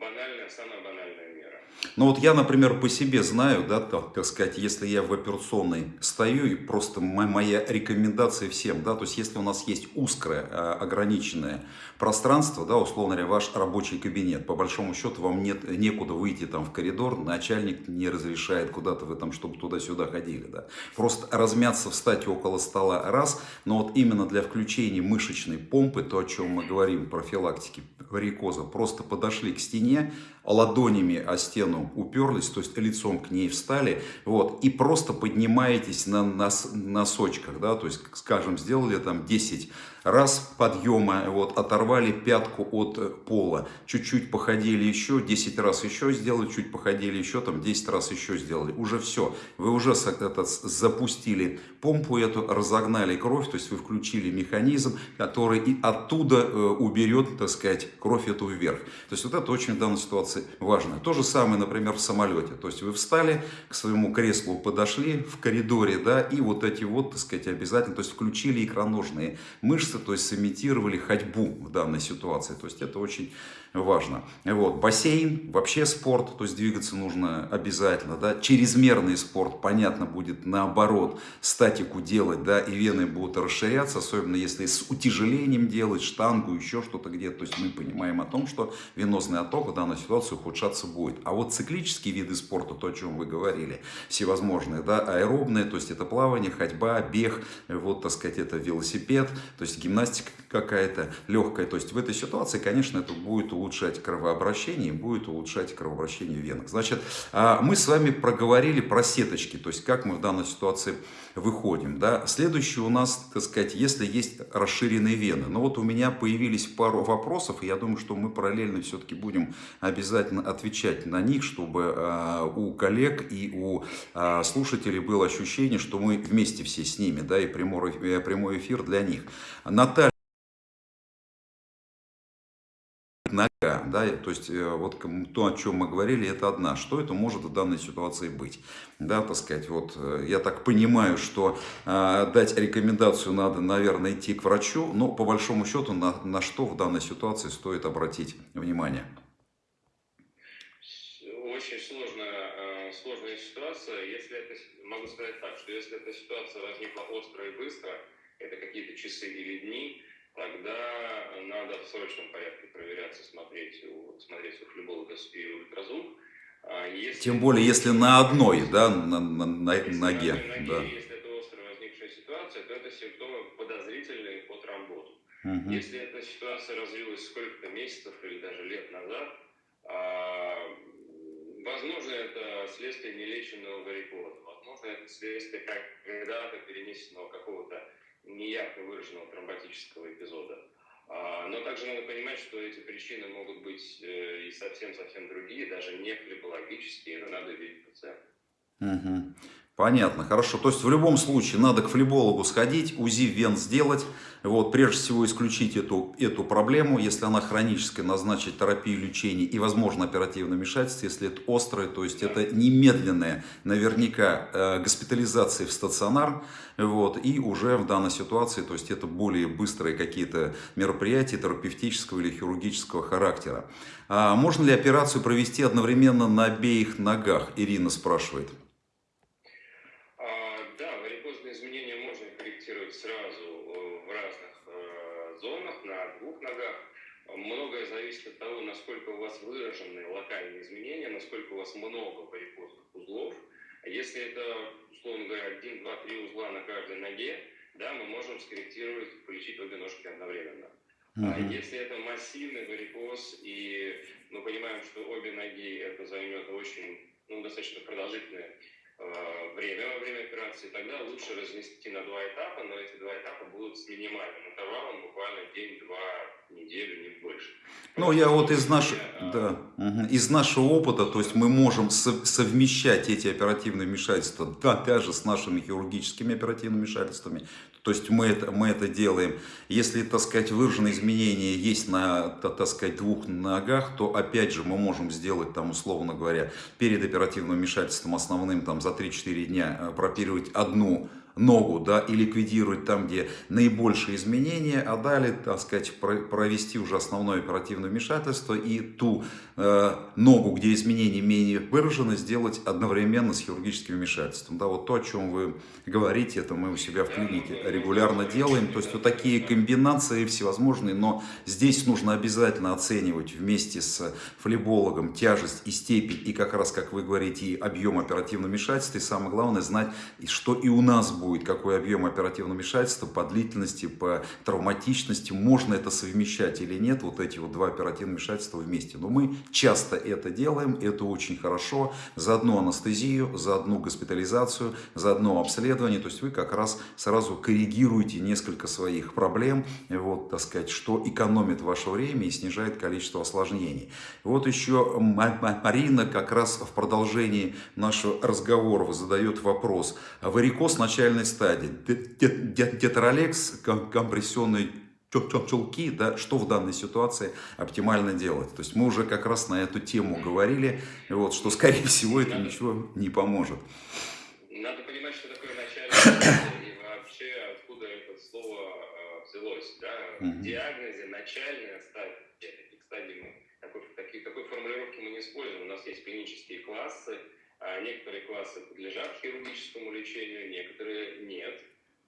S2: банальная, самая банальная мера.
S1: Ну вот я, например, по себе знаю, да, так, так сказать, если я в операционной стою, и просто моя рекомендация всем, да, то есть если у нас есть узкое, а, ограниченное пространство, да, условно говоря, ваш рабочий кабинет, по большому счету вам нет, некуда выйти там в коридор, начальник не разрешает куда-то вы там, чтобы туда-сюда ходили, да. Просто размяться, встать около стола раз, но вот именно для включения мышечной помпы, то, о чем мы говорим, профилактики варикоза, просто подошли к стене, ладонями о стену уперлись, то есть лицом к ней встали, вот, и просто поднимаетесь на нос, носочках, да, то есть, скажем, сделали там 10 раз подъема, вот, оторвали пятку от э, пола, чуть-чуть походили еще, 10 раз еще сделали, чуть походили еще, там 10 раз еще сделали, уже все, вы уже этот, запустили помпу эту, разогнали кровь, то есть вы включили механизм, который и оттуда э, уберет, так сказать, кровь эту вверх. То есть вот это очень в данной ситуации важно. То же самое, например, в самолете, то есть вы встали, к своему креслу подошли в коридоре, да, и вот эти вот, так сказать, обязательно, то есть включили икроножные мышцы, то есть сымитировали ходьбу в данной ситуации. То есть это очень важно. Вот. Бассейн, вообще спорт, то есть двигаться нужно обязательно. Да? Чрезмерный спорт, понятно, будет наоборот статику делать, да, и вены будут расширяться, особенно если с утяжелением делать, штангу, еще что-то где-то. То есть мы понимаем о том, что венозный отток в данной ситуации ухудшаться будет. А вот циклические виды спорта, то, о чем вы говорили, всевозможные, да, аэробные, то есть это плавание, ходьба, бег, вот, так сказать, это велосипед, то есть гимнастика какая-то легкая. То есть в этой ситуации, конечно, это будет улучшать кровообращение будет улучшать кровообращение венок. Значит, а, мы с вами проговорили про сеточки, то есть как мы в данной ситуации выходим. Да? Следующее у нас, так сказать, если есть расширенные вены. Но вот у меня появились пару вопросов, и я думаю, что мы параллельно все-таки будем обязательно отвечать на них, чтобы э, у коллег и у э, слушателей было ощущение, что мы вместе все с ними, да, и прямой, прямой эфир для них. Наталья. Нога, да, то есть э, вот то, о чем мы говорили, это одна. Что это может в данной ситуации быть? Да, так сказать, вот э, я так понимаю, что э, дать рекомендацию надо, наверное, идти к врачу, но по большому счету на, на что в данной ситуации стоит обратить внимание?
S2: Очень сложная, сложная ситуация. Если это, могу сказать так, что если эта ситуация возникла остро и быстро, это какие-то часы или дни, тогда надо в срочном порядке проверяться, смотреть у, смотреть у флеболога и ультразвук.
S1: А если, Тем более, если на одной, да, на, на, на
S2: если
S1: ноге.
S2: На ноге да. Если это остро возникшая ситуация, то это симптомы подозрительные по тромботу. Угу. Если эта ситуация развилась сколько-то месяцев или даже лет назад, а, возможно, это следствие нелеченного варикоза. Возможно, это следствие когда-то перенесенного какого-то неярко выраженного тромботического эпизода. А, но также надо понимать, что эти причины могут быть э, и совсем-совсем другие, даже не флебологические, это надо видеть пациента.
S1: Угу. Понятно, хорошо. То есть в любом случае надо к флебологу сходить, УЗИ вен сделать, вот, прежде всего исключить эту, эту проблему, если она хроническая, назначить терапию лечения и, возможно, оперативное вмешательство, если это острое, то есть это немедленная, наверняка, э, госпитализация в стационар, вот, и уже в данной ситуации, то есть это более быстрые какие-то мероприятия терапевтического или хирургического характера. А можно ли операцию провести одновременно на обеих ногах, Ирина спрашивает.
S2: Того, насколько у вас выражены локальные изменения, насколько у вас много варикозных узлов. Если это, условно говоря, 1, 2, 3 узла на каждой ноге, да, мы можем скорректировать, полечить обе ножки одновременно. Uh-huh. А если это массивный варикоз, и мы понимаем, что обе ноги это займет очень, ну, достаточно продолжительное время во время операции, тогда лучше разнести на два этапа, но эти два этапа будут с минимальным интервалом, буквально день-два неделю, не больше.
S1: Ну, я вот из нашего, да, угу. из нашего опыта, то есть мы можем совмещать эти оперативные вмешательства, да, даже с нашими хирургическими оперативными вмешательствами. То есть мы это, мы это делаем. Если, так сказать, выраженные изменения есть на, так сказать, двух ногах, то опять же мы можем сделать, там, условно говоря, перед оперативным вмешательством основным там, за 3-4 дня э, прооперировать одну ногу, да, и ликвидировать там, где наибольшие изменения, а далее, так сказать, провести уже основное оперативное вмешательство и ту ногу, где изменения менее выражены, сделать одновременно с хирургическим вмешательством. Да, вот то, о чем вы говорите, это мы у себя в клинике регулярно делаем. То есть вот такие комбинации всевозможные, но здесь нужно обязательно оценивать вместе с флебологом тяжесть и степень, и как раз, как вы говорите, и объем оперативного вмешательства, и самое главное знать, что и у нас будет, какой объем оперативного вмешательства по длительности, по травматичности, можно это совмещать или нет, вот эти вот два оперативных вмешательства вместе. Но мы часто это делаем, это очень хорошо, за одну анестезию, за одну госпитализацию, за одно обследование, то есть вы как раз сразу коррегируете несколько своих проблем, вот, так сказать, что экономит ваше время и снижает количество осложнений. Вот еще Марина как раз в продолжении нашего разговора задает вопрос. Варикоз начальной стадии. Тетралекс, компрессионный чулки, да, что в данной ситуации оптимально делать. То есть мы уже как раз на эту тему говорили, вот, что скорее всего это ничего не поможет.
S2: Надо понимать, что такое начальная и вообще откуда это слово э, взялось. Да? В диагнозе начальная стадия, таких стадий мы, такой, такой, такой формулировки мы не используем. У нас есть клинические классы, а некоторые классы подлежат хирургическому лечению, некоторые нет.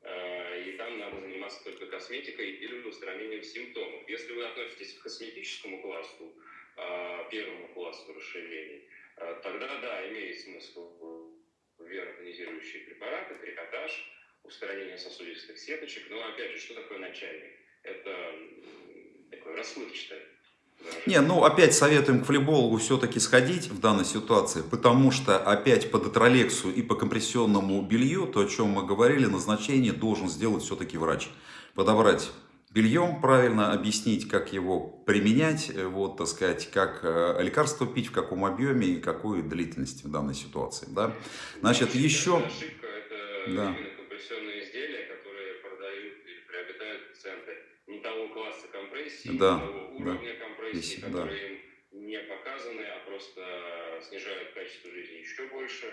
S2: А, и там надо заниматься только косметикой или устранением симптомов. Если вы относитесь к косметическому классу, а, первому классу расширений, а, тогда да, имеет смысл венотонизирующие препараты, трикотаж, устранение сосудистых сеточек. Но опять же, что такое начальник? Это такое расплывчатое
S1: не, ну опять советуем к флебологу все-таки сходить в данной ситуации, потому что опять по детролексу и по компрессионному белью, то о чем мы говорили, назначение должен сделать все-таки врач. Подобрать бельем правильно, объяснить, как его применять, вот, так сказать, как э, лекарство пить, в каком объеме и какой длительности в данной ситуации. Да? Значит,
S2: ошибка,
S1: еще...
S2: Ошибка, это да. компрессионные изделия, которые продают или приобретают пациенты не того класса компрессии,
S1: да.
S2: не того уровня
S1: да
S2: которые да. им не показаны, а просто снижают качество жизни еще больше.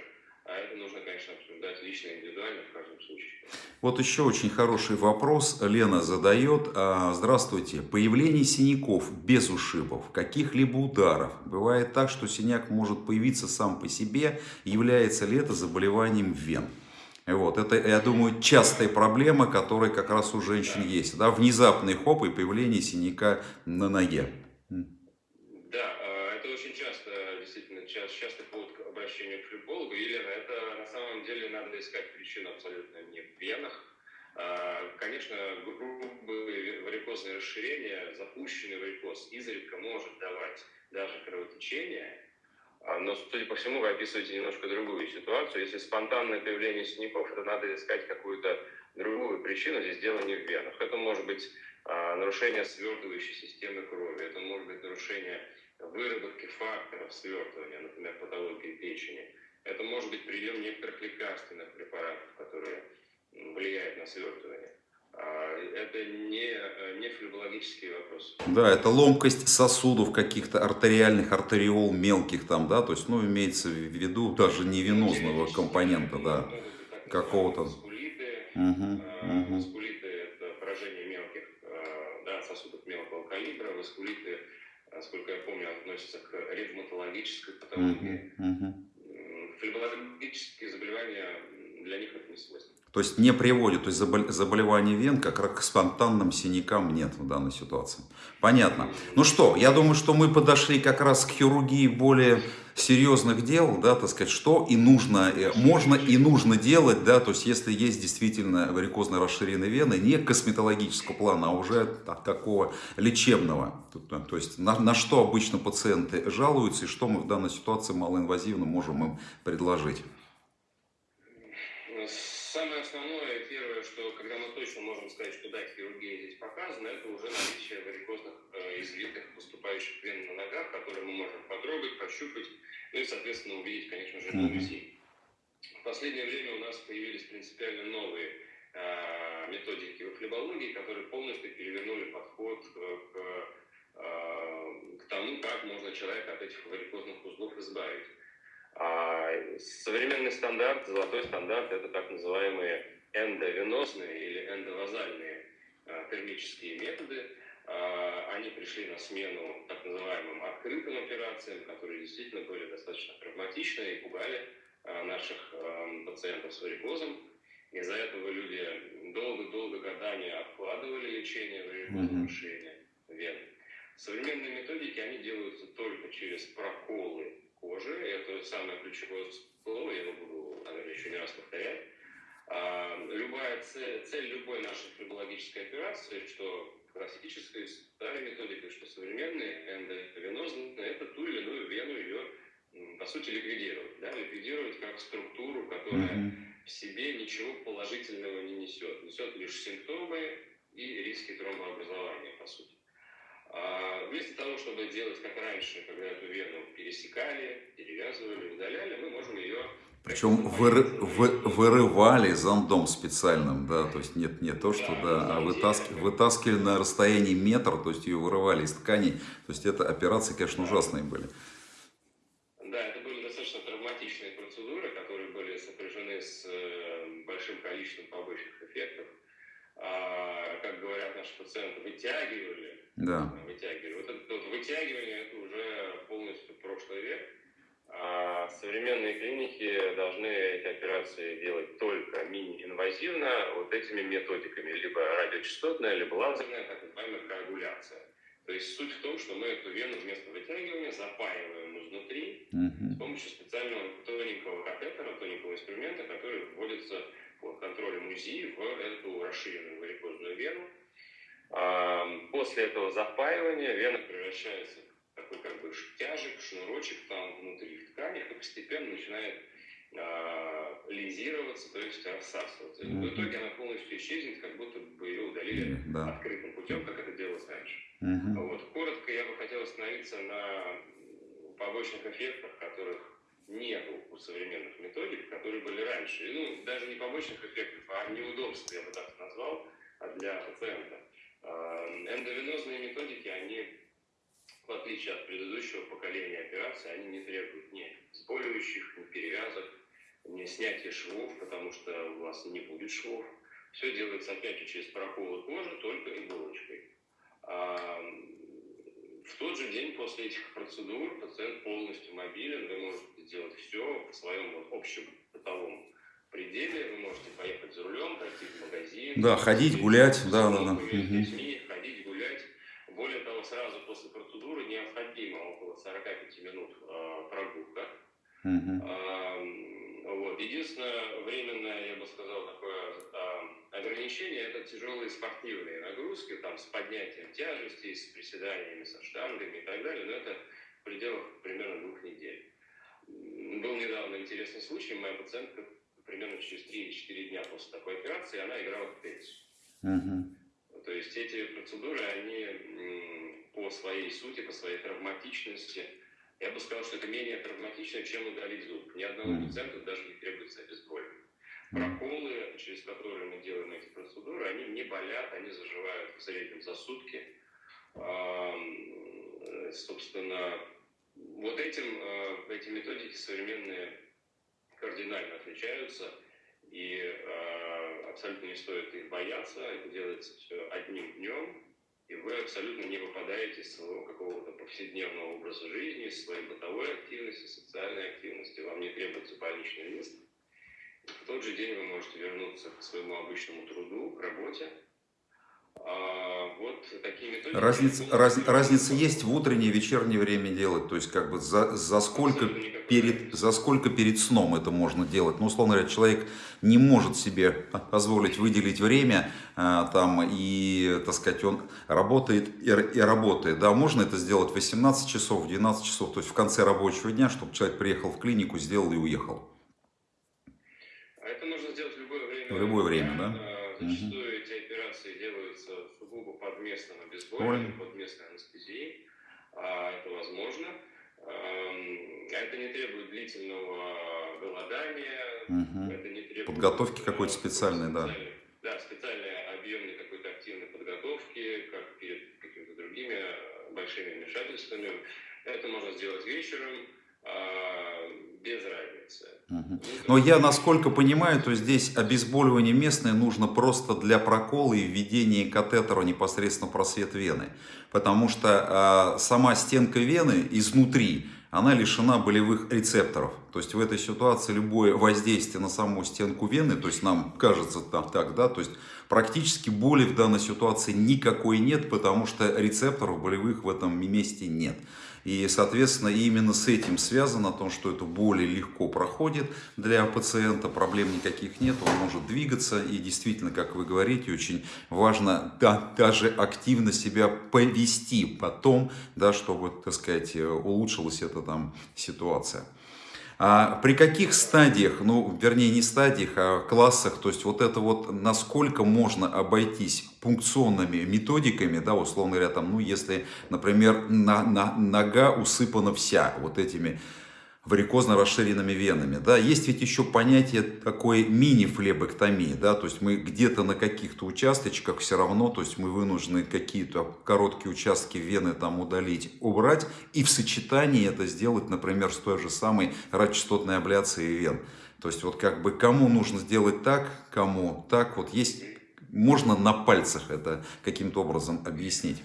S2: А это нужно, конечно, обсуждать лично, индивидуально в каждом случае.
S1: Вот еще очень хороший вопрос Лена задает. А, здравствуйте. Появление синяков без ушибов, каких-либо ударов. Бывает так, что синяк может появиться сам по себе. Является ли это заболеванием вен? Вот, это, я думаю, частая проблема, которая как раз у женщин есть. Да? Внезапный хоп и появление синяка на ноге.
S2: Да, а, это очень часто, действительно, частый повод к обращению к флебологу. Елена, это на самом деле надо искать причину абсолютно не в венах. А, конечно, грубые варикозные расширения, запущенный варикоз изредка может давать даже кровотечение, а, но, судя по всему, вы описываете немножко другую ситуацию. Если спонтанное появление синяков, то надо искать какую-то другую причину. Здесь дело не в венах. Это может быть нарушение свертывающей системы крови, это может быть нарушение выработки факторов свертывания, например, патологии печени. Это может быть прием некоторых лекарственных препаратов, которые влияют на свертывание. А, это не, не флебологический вопрос.
S1: Да, это ломкость сосудов каких-то артериальных, артериол мелких там, да, то есть, ну, имеется в виду даже не венозного компонента, да, какого-то.
S2: Угу, угу. скулиты это поражение мелких сосудов мелкого калибра, васкулиты, насколько я помню, относятся к ревматологической патологии. Uh-huh, Флебологические заболевания для них это не свойственно.
S1: То есть не приводит, то есть заболевания вен как раз к спонтанным синякам нет в данной ситуации. Понятно. Ну что, я думаю, что мы подошли как раз к хирургии более серьезных дел, да, так сказать, что и нужно, э, можно и нужно делать, да, то есть если есть действительно варикозно расширенные вены, не косметологического плана, а уже так, такого лечебного, то есть на, на что обычно пациенты жалуются и что мы в данной ситуации малоинвазивно можем им предложить.
S2: Самое основное, первое, что когда мы точно можем сказать, что да, хирургия здесь показана, это уже наличие варикозных э, извитых поступающих вен на ногах, которые мы можем потрогать, пощупать, ну и, соответственно, увидеть, конечно же, на УЗИ. В последнее время у нас появились принципиально новые э, методики в флебологии, которые полностью перевернули подход к, к, э, к тому, как можно человека от этих варикозных узлов избавить. А современный стандарт, золотой стандарт, это так называемые эндовенозные или эндовазальные а, термические методы. А, они пришли на смену так называемым открытым операциям, которые действительно были достаточно травматичны и пугали а, наших пациентов с варикозом. Из-за этого люди долго-долго годами откладывали лечение варикозного решения вен. Современные методики, они делаются только через проколы кожи. Это самое ключевое слово, я его буду, наверное, еще не раз повторять. А, любая цель, цель любой нашей фибрологической операции, что классическая старая методика, что современные эндовенозные, это ту или иную вену ее, по сути, ликвидировать. Да? Ликвидировать как структуру, которая mm-hmm. в себе ничего положительного не несет. Несет лишь симптомы и риски тромбообразования, по сути. А вместо того, чтобы делать как раньше, когда эту вену пересекали, перевязывали, удаляли, мы можем ее
S1: причем выры, вы, вырывали зондом специальным, да, то есть нет не то, что да, а вытаскивали, вытаскивали на расстоянии метра, то есть ее вырывали из тканей. То есть это операции, конечно, ужасные были.
S2: Да, это были достаточно травматичные процедуры, которые были сопряжены с э, большим количеством побочных эффектов. А, как говорят наши пациенты, вытягивали.
S1: Да.
S2: Вытягивали. Вот это вот вытягивание это уже полностью прошлый век а современные клиники должны эти операции делать только мини-инвазивно вот этими методиками, либо радиочастотная, либо лазерная, так называемая коагуляция. То есть суть в том, что мы эту вену вместо вытягивания запаиваем изнутри uh-huh. с помощью специального тоненького катетера, тоненького инструмента, который вводится под контролем УЗИ в эту расширенную варикозную вену. После этого запаивания вена превращается такой как бы тяжек, шнурочек там внутри в тканях и постепенно начинает э, лизироваться, то есть рассасываться. Mm-hmm. В итоге она полностью исчезнет, как будто бы ее удалили mm-hmm. открытым путем, как это делалось раньше. Mm-hmm. Вот. Коротко я бы хотел остановиться на побочных эффектах, которых нет у современных методик, которые были раньше. И, ну, даже не побочных эффектов, а неудобств, я бы так назвал, для пациента. Эндовенозные методики, они в отличие от предыдущего поколения операций, они не требуют ни сболивающих, ни перевязок, ни снятия швов, потому что у вас не будет швов. Все делается опять же через проколы кожи, только иголочкой. А в тот же день после этих процедур пациент полностью мобилен, вы можете сделать все в своем вот общем бытовом пределе, вы можете поехать за рулем, пойти в магазин.
S1: Да, ходить, гулять, да, да, да.
S2: Детьми, ходить, гулять. Более того, сразу после процедуры необходимо около 45 минут э, прогулка. Uh-huh. Э, вот. Единственное временное, я бы сказал, такое э, ограничение – это тяжелые спортивные нагрузки, там, с поднятием тяжести, с приседаниями, со штангами и так далее, но это в пределах примерно двух недель. Был недавно интересный случай, моя пациентка примерно через 3-4 дня после такой операции, она играла в теннис. Uh-huh. То есть эти процедуры, они по своей сути, по своей травматичности, я бы сказал, что это менее травматично, чем удалить зуб. Ни одному пациенту даже не требуется обезболивание. Проколы, через которые мы делаем эти процедуры, они не болят, они заживают в среднем за сутки. Собственно, вот этим, э, эти методики современные кардинально отличаются – и э, абсолютно не стоит их бояться, это делается все одним днем, и вы абсолютно не выпадаете из своего какого-то повседневного образа жизни, из своей бытовой активности, социальной активности, вам не требуется больничный лист. В тот же день вы можете вернуться к своему обычному труду, к работе,
S1: Разница, раз, разница есть в утреннее и вечернее время делать, то есть как бы за, за, сколько перед, за сколько перед сном это можно делать. Ну, условно говоря, человек не может себе позволить выделить время а, там и, так сказать, он работает и, и работает. Да, можно это сделать в 18 часов, в 12 часов, то есть в конце рабочего дня, чтобы человек приехал в клинику, сделал и уехал.
S2: А это можно сделать в любое время.
S1: В любое время, да?
S2: Зачастую угу сугубо под местным обезболиванием, под местной анестезией. А, это возможно. Это не требует длительного голодания.
S1: Угу. Это не требует... Подготовки какой-то специальной, да.
S2: Да, специальной объемной какой-то активной подготовки, как перед какими-то другими большими вмешательствами. Это можно сделать вечером, а, без
S1: Но я, насколько понимаю, то здесь обезболивание местное нужно просто для прокола и введения катетера непосредственно в просвет вены. Потому что э, сама стенка вены изнутри, она лишена болевых рецепторов. То есть в этой ситуации любое воздействие на саму стенку вены, то есть нам кажется так, так да, то есть практически боли в данной ситуации никакой нет, потому что рецепторов болевых в этом месте нет. И, соответственно, именно с этим связано то, что это боли легко проходит для пациента, проблем никаких нет, он может двигаться. И действительно, как вы говорите, очень важно да, даже активно себя повести потом, да, чтобы, так сказать, улучшилась эта там ситуация. А при каких стадиях, ну, вернее, не стадиях, а классах, то есть вот это вот, насколько можно обойтись пункционными методиками, да, условно говоря, там, ну, если, например, на, на, нога усыпана вся вот этими варикозно расширенными венами. Да? Есть ведь еще понятие такой мини-флебэктомии, да? то есть мы где-то на каких-то участочках все равно, то есть мы вынуждены какие-то короткие участки вены там удалить, убрать, и в сочетании это сделать, например, с той же самой радиочастотной абляцией вен. То есть вот как бы кому нужно сделать так, кому так, вот есть, можно на пальцах это каким-то образом объяснить.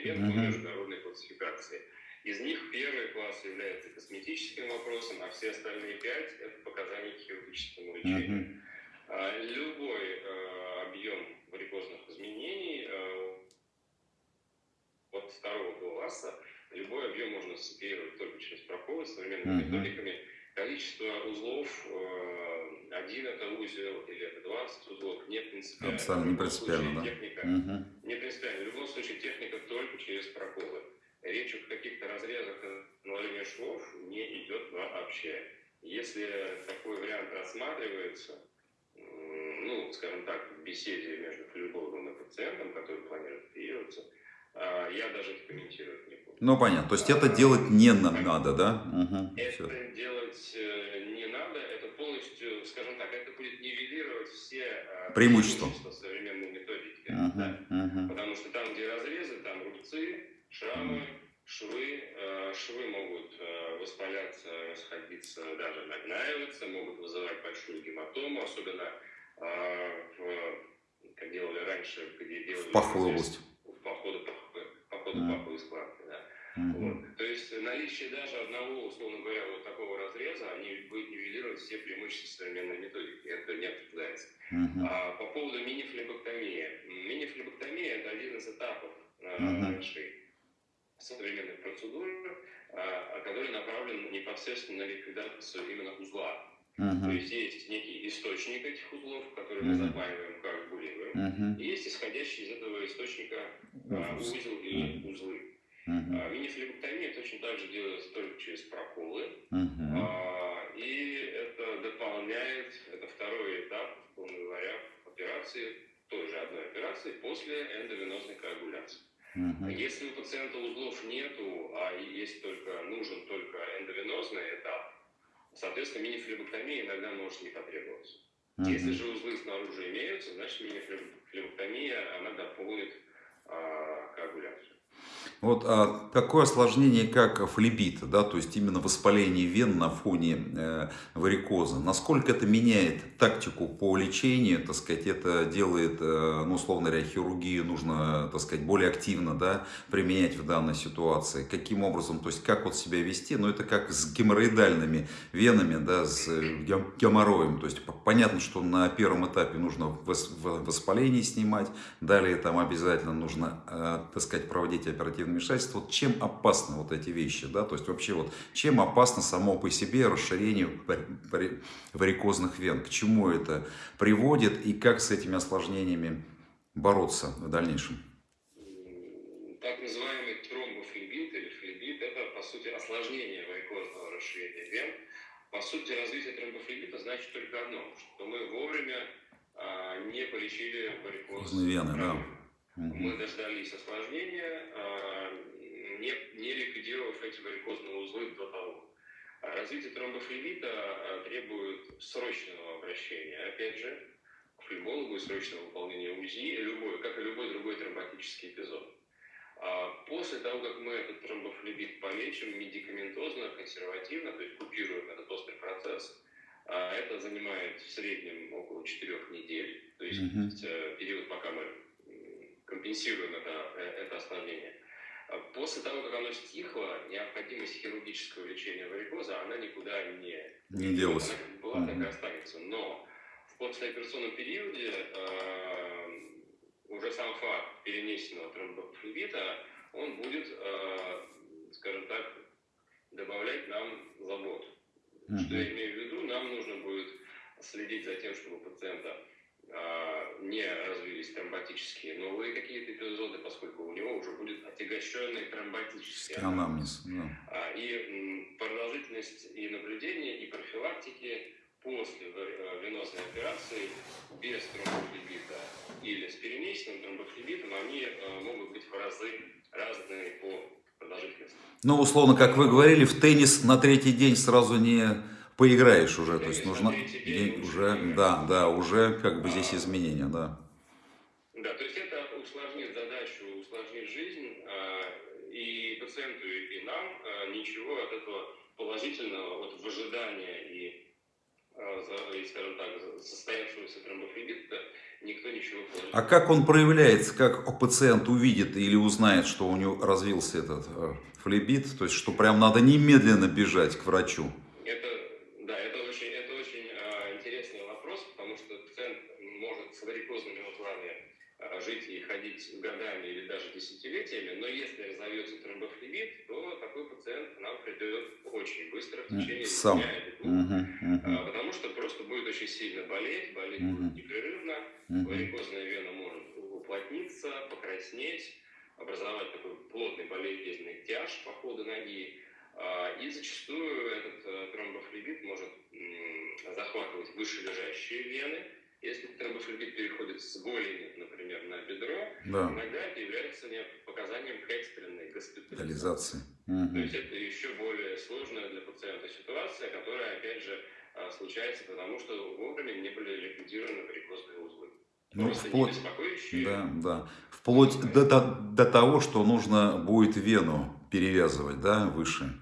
S2: Вен по международной классификации. Из них первый класс является косметическим вопросом, а все остальные пять – это показания к хирургическому лечению. А, любой э, объем варикозных изменений э, от второго класса, любой объем можно сцепировать только через проколы современными uh-huh. методиками. Количество узлов, э, один это узел или это 20 узлов, не принципиально.
S1: Абсолютно не принципиально, да.
S2: Техника, uh-huh. Не принципиально. В любом случае техника только через проколы. Речь о каких-то разрезах наложения швов не идет вообще. Если такой вариант рассматривается, ну, скажем так, в беседе между флебологом и пациентом, который планирует оперироваться, я даже это комментировать не буду.
S1: Ну, понятно. То есть это делать не надо, да?
S2: Угу, это все. делать э, не надо. Это полностью, скажем так, это будет нивелировать все э,
S1: преимущества,
S2: преимущества современной методики. Угу, да? угу. Потому что там, где разрезы, там рубцы, шрамы, швы. Э, швы могут воспаляться, расходиться, даже нагнаиваться, могут вызывать большую гематому, особенно в, как делали раньше, где делали... В
S1: паховую область
S2: по ходу, по ходу mm. паховой складки. Да. Mm-hmm. Вот. То есть наличие даже одного, условно говоря, вот такого разреза, они будет нивелировать все преимущества современной методики. Это не обсуждается. Mm-hmm. А, по поводу мини-флебоктомии. Мини-флебоктомия – это один из этапов mm-hmm. нашей современной процедуры, а, который направлен непосредственно на ликвидацию именно узла. Uh-huh. То есть есть некий источник этих узлов, который uh-huh. мы запаиваем как булируем, uh-huh. и есть исходящий из этого источника а, узел или uh-huh. узлы. Uh-huh. А, точно так же делается только через проколы, uh-huh. а, и это дополняет, это второй этап, условно говоря, операции, той же одной операции после эндовенозной коагуляции. Uh-huh. Если у пациента узлов нету, а есть только, нужен только эндовенозный этап, Соответственно, мини-флебоктомия иногда может не потребоваться. Uh-huh. Если же узлы снаружи имеются, значит мини-флебоктомия, она дополнит а, коагуляцию.
S1: Вот а, такое осложнение, как флебит, да, то есть именно воспаление вен на фоне э, варикоза, насколько это меняет тактику по лечению, так сказать, это делает, э, ну, условно говоря, хирургию нужно, так сказать, более активно, да, применять в данной ситуации, каким образом, то есть как вот себя вести, ну, это как с геморроидальными венами, да, с э, геморроем, то есть понятно, что на первом этапе нужно воспаление снимать, далее там обязательно нужно, э, так сказать, проводить оперативную вмешательства, вот чем опасны вот эти вещи, да, то есть вообще вот чем опасно само по себе расширение варикозных вен, к чему это приводит и как с этими осложнениями бороться в дальнейшем?
S2: Так называемый тромбофлебит или флебит – это, по сути, осложнение варикозного расширения вен. По сути, развитие тромбофлебита значит только одно, что мы вовремя а, не полечили варикоз.
S1: Вены, да.
S2: Мы дождались осложнения, а, не, не ликвидировав эти варикозные узлы до того. А развитие тромбофлебита а, требует срочного обращения, опять же, к флебологу и срочного выполнения УЗИ, любой, как и любой другой тромботический эпизод. После того, как мы этот тромбофлебит полечим медикаментозно, консервативно, то есть купируем этот острый процесс, это занимает в среднем около 4 недель, то есть mm-hmm. период, пока мы компенсируем это, э, это осложнение. А после того, как оно стихло, необходимость хирургического лечения варикоза, она никуда не,
S1: не делась.
S2: Она была, так и останется. Но в послеоперационном периоде э, уже сам факт перенесенного тромбофлебита, он будет, э, скажем так, добавлять нам заботу. Mm-hmm. Что я имею в виду? Нам нужно будет следить за тем, чтобы пациента не развились тромботические новые какие-то эпизоды, поскольку у него уже будет отягощенный тромботический
S1: анамнез. Да.
S2: А, и продолжительность и наблюдения, и профилактики после э, венозной операции без тромбофлебита или с перенесенным тромбофлебитом, они э, могут быть в разы разные по продолжительности.
S1: Ну, условно, как вы говорили, в теннис на третий день сразу не поиграешь уже, то есть нужно день уже, да, да, уже как бы здесь изменения, да.
S2: Да, то есть это усложнит задачу, усложнит жизнь а, и пациенту, и нам а, ничего от этого положительного, вот в ожидании и, а, и скажем так, состоявшегося тромбофлебита никто ничего
S1: положительного. А как он проявляется, как пациент увидит или узнает, что у него развился этот э, флебит, то есть что прям надо немедленно бежать к врачу?
S2: Десятилетиями, но если разовьется тромбофлебит, то такой пациент к нам придет очень быстро, в течение
S1: Сам.
S2: дня или двух, uh-huh, uh-huh. потому что просто будет очень сильно болеть, болеть uh-huh. будет непрерывно, uh-huh. варикозная вена может уплотниться, покраснеть, образовать такой плотный болезненный тяж по ходу ноги, а, и зачастую этот э, тромбофлебит может захватывать вышележащие вены, если тромбофлебит переходит с голени, например, на бедро, да. иногда это является показанием к экстренной госпитализации. Угу. То есть это еще более сложная для пациента ситуация, которая, опять же, а, случается потому, что вовремя не были ликвидированы варикозные узлы.
S1: Ну, вплоть, да, да. вплоть до, до, до того, что нужно будет вену перевязывать, да, выше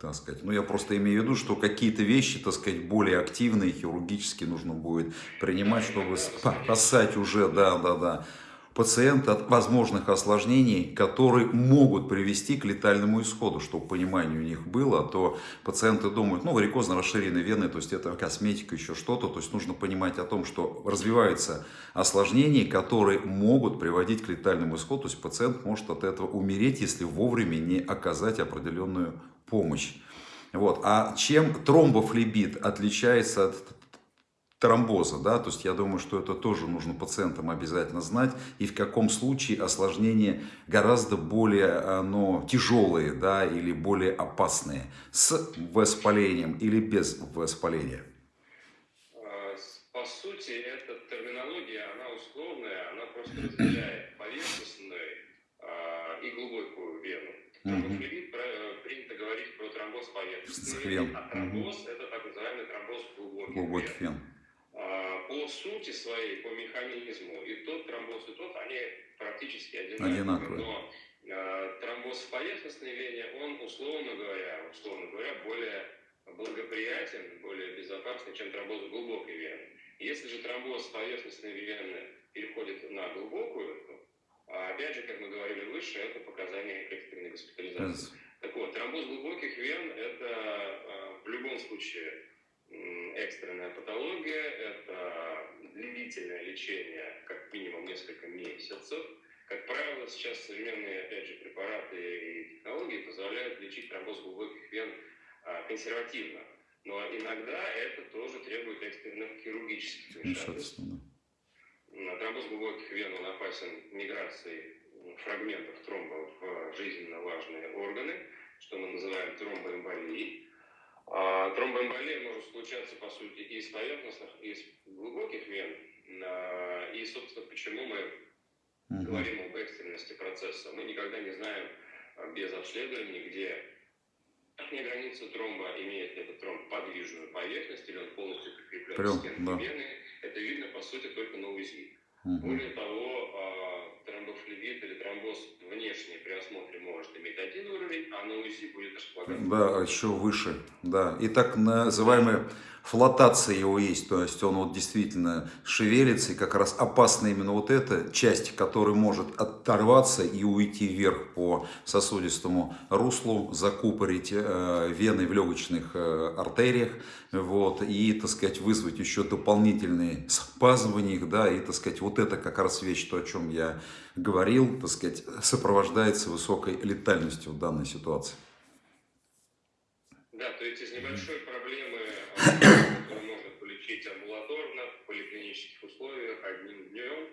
S1: так сказать. Ну, я просто имею в виду, что какие-то вещи, так сказать, более активные, хирургически нужно будет принимать, чтобы спасать уже, да, да, да, пациента от возможных осложнений, которые могут привести к летальному исходу, чтобы понимание у них было, а то пациенты думают, ну, варикозно расширенные вены, то есть это косметика, еще что-то, то есть нужно понимать о том, что развиваются осложнения, которые могут приводить к летальному исходу, то есть пациент может от этого умереть, если вовремя не оказать определенную помощь. Вот. А чем тромбофлебит отличается от тромбоза, да, то есть я думаю, что это тоже нужно пациентам обязательно знать, и в каком случае осложнения гораздо более ну, тяжелые, да, или более опасные, с воспалением или без воспаления.
S2: А, по сути, эта терминология, она условная, она просто разделяет поверхностную а, и глубокую вену. Тромбофлебит тромбоз поверхностный вен, а тромбоз угу. это так называемый тромбоз глубоких вен. вен. А, по сути своей, по механизму, и тот тромбоз, и тот, они практически одинаковые. одинаковые. Но а, тромбоз в поверхностной вене, он, условно говоря, условно говоря, более благоприятен, более безопасный, чем тромбоз в глубокой вене. Если же тромбоз поверхностной вены переходит на глубокую, а опять же, как мы говорили выше, это показание экстренной госпитализации. Так вот, тромбоз глубоких вен – это а, в любом случае экстренная патология, это длительное лечение, как минимум несколько месяцев. Как правило, сейчас современные, опять же, препараты и технологии позволяют лечить тромбоз глубоких вен а, консервативно. Но иногда это тоже требует экстренных хирургических вмешательств. Тромбоз глубоких вен он опасен миграцией фрагментов тромба в жизненно важные органы, что мы называем тромбоэмболией. А тромбоэмболия может случаться, по сути, и из поверхностных, и из глубоких вен. А, и, собственно, почему мы говорим об экстренности процесса. Мы никогда не знаем а, без обследования, где верхняя граница тромба, имеет ли этот тромб подвижную поверхность, или он полностью прикреплен к стенке да. вены. Это видно, по сути, только на УЗИ. Угу. Более того, а, тромбофлебит или тромбоз внешний при осмотре может иметь один уровень, а на УЗИ будет располагаться.
S1: Да, еще выше. Да. И так называемые флотация его есть, то есть он вот действительно шевелится, и как раз опасна именно вот эта часть, которая может оторваться и уйти вверх по сосудистому руслу, закупорить э, вены в легочных э, артериях, вот, и, так сказать, вызвать еще дополнительные спазмы в них, да, и, так сказать, вот это как раз вещь, то, о чем я говорил, так сказать, сопровождается высокой летальностью в данной ситуации.
S2: Да, то есть из небольшой проблемы, которую можно полечить амбулаторно, в поликлинических условиях, одним днем,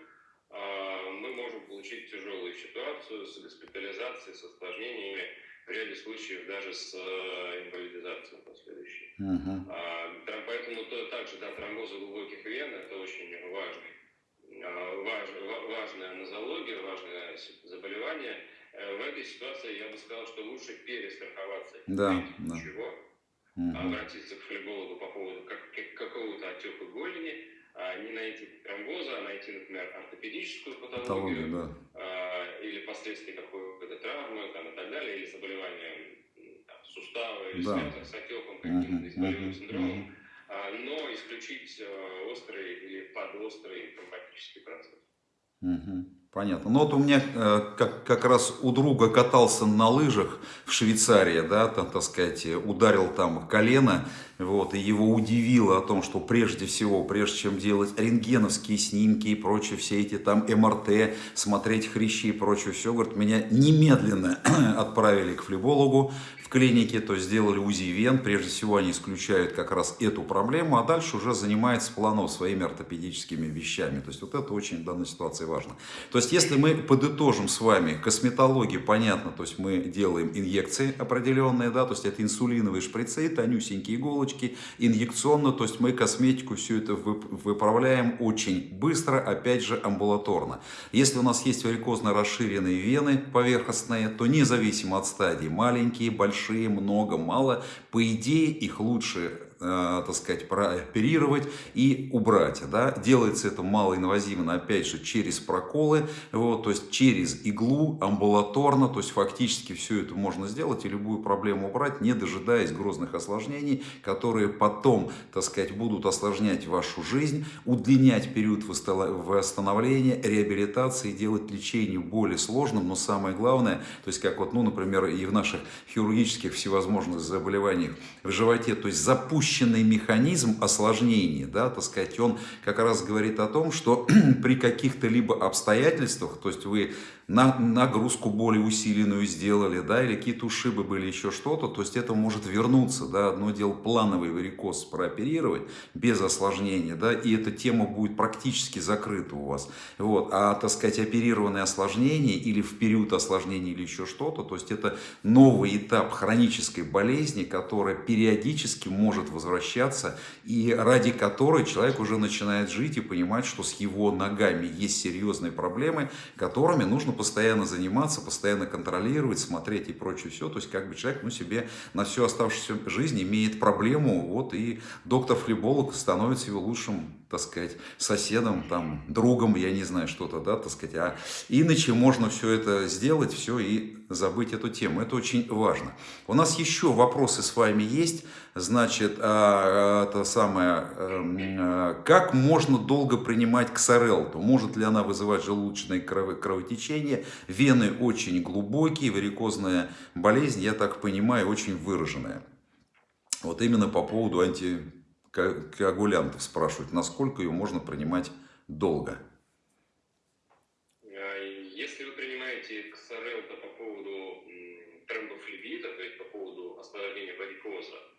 S2: а, мы можем получить тяжелую ситуацию с госпитализацией, с осложнениями, в ряде случаев даже с э, инвалидизацией последующей. Uh-huh. Поэтому то, также да, тромбозы глубоких вен – это очень важный, а, важ, важная нозология, важное заболевание – Э, в этой ситуации я бы сказал, что лучше перестраховаться.
S1: Да, да.
S2: Чего? Угу. Обратиться к флебологу по поводу как, какого-то отека голени, а не найти тромбоза, а найти, например, ортопедическую патологию, да. а, или последствия какой-то травмы там, и так далее, или заболевания там, сустава, или да. связанных с отеком, каким-то болевым синдромом, а, но исключить а, острый или подострый тромботический процесс.
S1: Угу. Понятно. Ну вот у меня э, как, как раз у друга катался на лыжах в Швейцарии, да, там, так сказать, ударил там колено, вот, и его удивило о том, что прежде всего, прежде чем делать рентгеновские снимки и прочее, все эти там МРТ, смотреть хрящи и прочее, все, говорит, меня немедленно отправили к флебологу, в клинике, то есть сделали УЗИ вен, прежде всего они исключают как раз эту проблему, а дальше уже занимается планов своими ортопедическими вещами. То есть вот это очень в данной ситуации важно. То есть если мы подытожим с вами косметологию, понятно, то есть мы делаем инъекции определенные, да, то есть это инсулиновые шприцы, тонюсенькие иголочки, инъекционно, то есть мы косметику все это выправляем очень быстро, опять же амбулаторно. Если у нас есть варикозно расширенные вены поверхностные, то независимо от стадии, маленькие, большие, много, мало. По идее, их лучше так сказать, прооперировать и убрать. Да? Делается это малоинвазивно, опять же, через проколы, вот, то есть через иглу, амбулаторно, то есть фактически все это можно сделать и любую проблему убрать, не дожидаясь грозных осложнений, которые потом, так сказать, будут осложнять вашу жизнь, удлинять период восстановления, реабилитации, делать лечение более сложным, но самое главное, то есть как вот, ну, например, и в наших хирургических всевозможных заболеваниях в животе, то есть запустить запущенный механизм осложнений, да, так сказать, он как раз говорит о том, что при каких-то либо обстоятельствах, то есть вы на, нагрузку более усиленную сделали, да, или какие-то ушибы были, еще что-то, то есть это может вернуться, да, одно дело плановый варикоз прооперировать без осложнения, да, и эта тема будет практически закрыта у вас, вот, а, так сказать, оперированное осложнение или в период осложнения или еще что-то, то есть это новый этап хронической болезни, которая периодически может возвращаться и ради которой человек уже начинает жить и понимать, что с его ногами есть серьезные проблемы, которыми нужно постоянно заниматься, постоянно контролировать, смотреть и прочее все. То есть как бы человек ну, себе на всю оставшуюся жизнь имеет проблему, вот и доктор-флеболог становится его лучшим так сказать, соседом, там, другом, я не знаю, что-то, да, так сказать. А иначе можно все это сделать, все и забыть эту тему. Это очень важно. У нас еще вопросы с вами есть. Значит, а, это самое, эм, а, как можно долго принимать ксарелту? Может ли она вызывать желудочное кровотечение? Вены очень глубокие, варикозная болезнь, я так понимаю, очень выраженная. Вот именно по поводу анти коагулянтов спрашивают, насколько ее можно принимать долго?
S2: А, если вы принимаете ксарел по поводу тромбофлебита, то есть по поводу осложнения варикоза,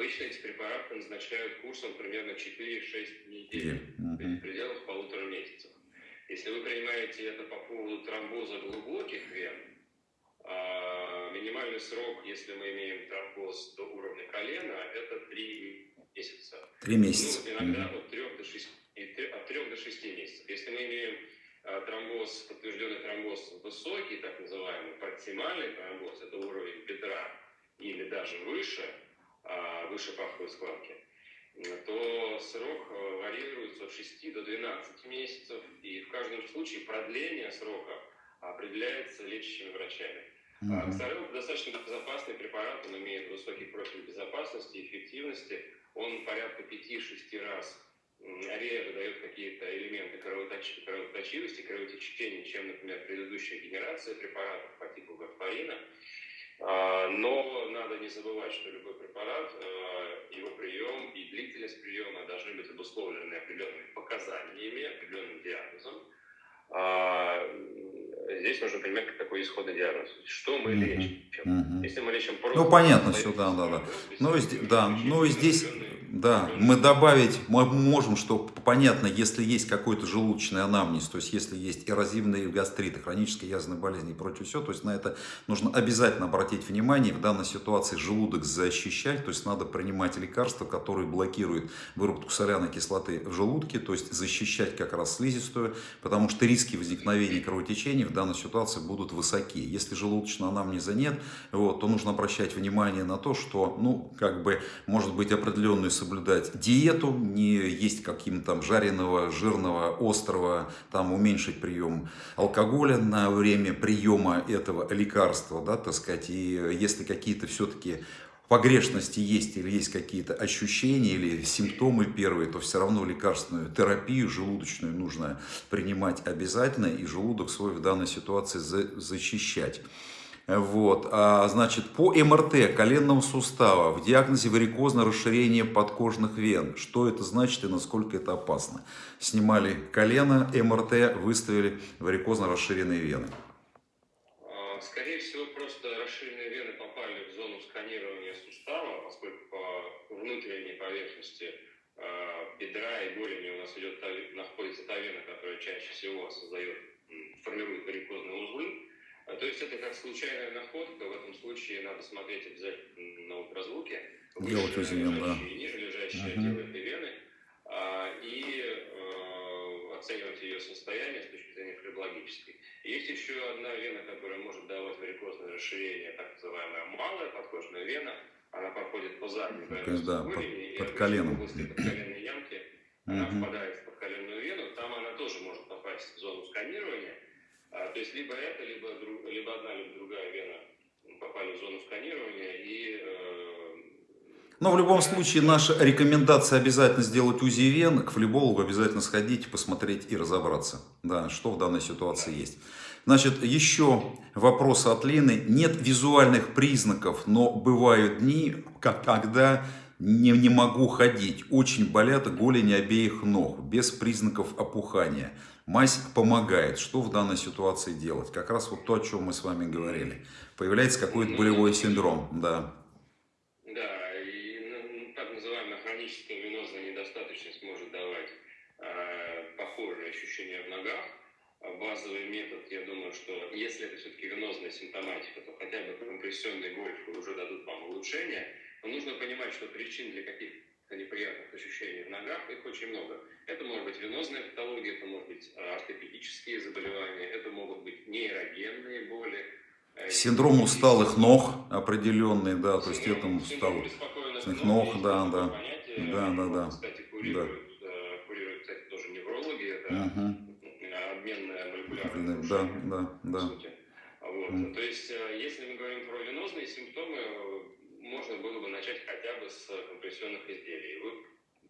S2: обычно эти препараты назначают курсом примерно 4-6 недель, mm-hmm. то есть в пределах полутора месяцев. Если вы принимаете это по поводу тромбоза глубоких вен, а, минимальный срок, если мы имеем тромбоз до уровня колена, это 3 месяца.
S1: Три месяца.
S2: Ну, иногда mm-hmm. от 3 до 6, от 3 до 6 месяцев. Если мы имеем а, тромбоз, подтвержденный тромбоз высокий, так называемый проксимальный тромбоз, это уровень бедра или даже выше, выше паховой складки, то срок э, варьируется от 6 до 12 месяцев, и в каждом случае продление срока определяется лечащими врачами. Mm-hmm. Ксарел достаточно безопасный препарат, он имеет высокий профиль безопасности и эффективности. Он порядка 5-6 раз реже дает какие-то элементы кровоточ... кровоточивости, кровотечения, чем, например, предыдущая генерация препаратов по типу варфарина. А, но надо не забывать, что любой препарат, а, его прием и длительность приема должны быть обусловлены определенными показаниями, определенным диагнозом. А, здесь нужно понимать, какой исходный диагноз. Что мы лечим? Mm-hmm. Если мы лечим просто...
S1: Ну, понятно все, да, да, да. Ну, да, ну, здесь... Да, мы добавить, мы можем, что понятно, если есть какой-то желудочный анамнез, то есть если есть эрозивные гастриты, хронические язвенные болезни и прочее все, то есть на это нужно обязательно обратить внимание. В данной ситуации желудок защищать, то есть надо принимать лекарства, которые блокируют выработку соляной кислоты в желудке, то есть защищать как раз слизистую, потому что риски возникновения кровотечений в данной ситуации будут высоки. Если желудочного анамнеза нет, вот, то нужно обращать внимание на то, что, ну, как бы, может быть определенную соблюдать диету, не есть каким-то там жареного, жирного, острого, там уменьшить прием алкоголя на время приема этого лекарства, да, так сказать, и если какие-то все-таки погрешности есть или есть какие-то ощущения или симптомы первые, то все равно лекарственную терапию желудочную нужно принимать обязательно и желудок свой в данной ситуации защищать. Вот, а, значит, по МРТ коленного сустава в диагнозе варикозное расширение подкожных вен. Что это значит и насколько это опасно? Снимали колено, МРТ, выставили варикозно расширенные вены.
S2: А, скорее всего, просто расширенные вены попали в зону сканирования сустава, поскольку по внутренней поверхности а, бедра и голени у нас идет, находится та вена, которая чаще всего создает, формирует варикозные узлы. А, то есть это как случайная находка, в этом случае надо смотреть обязательно на ультразвуке,
S1: УЗИ, да.
S2: и ниже лежащие отделы этой вены, а, и э, оценивать ее состояние с точки зрения флебологической. Есть еще одна вена, которая может давать варикозное расширение, так называемая малая подкожная вена, она проходит по задней
S1: поверхности да, под, под коленом. в области
S2: подколенной ямки, uh-huh. она впадает в подколенную вену, там она тоже может попасть в зону сканирования, то есть либо это, либо, друг, либо одна, либо другая вена попали в зону сканирования и... Э,
S1: но в любом случае наша рекомендация обязательно сделать УЗИ вен, к флебологу обязательно сходить, посмотреть и разобраться, да, что в данной ситуации есть. Значит, еще вопрос от Лены. Нет визуальных признаков, но бывают дни, когда не, не могу ходить. Очень болят голени обеих ног, без признаков опухания. Мазь помогает. Что в данной ситуации делать? Как раз вот то, о чем мы с вами говорили. Появляется какой-то болевой синдром, да.
S2: Да, и ну, так называемая хроническая венозная недостаточность может давать э, похожие ощущения в ногах. А базовый метод, я думаю, что если это все-таки венозная симптоматика, то хотя бы компрессионные гольфы уже дадут вам улучшение. Но нужно понимать, что причин для каких неприятных ощущений в ногах, их очень много. Это может быть венозная патология, это может быть а, ортопедические заболевания, это могут быть нейрогенные боли.
S1: Э, Синдром усталых ног определенный, да, то есть это усталых ног, да, да, да, да, да.
S2: Кстати, курируют, да. Э, курируют, кстати, тоже неврологи, это угу. обменная молекулярная
S1: да, да, да.
S2: Вот. Mm. То есть, э, если мы говорим про венозные симптомы, можно было бы начать хотя бы с компрессионных изделий. Вы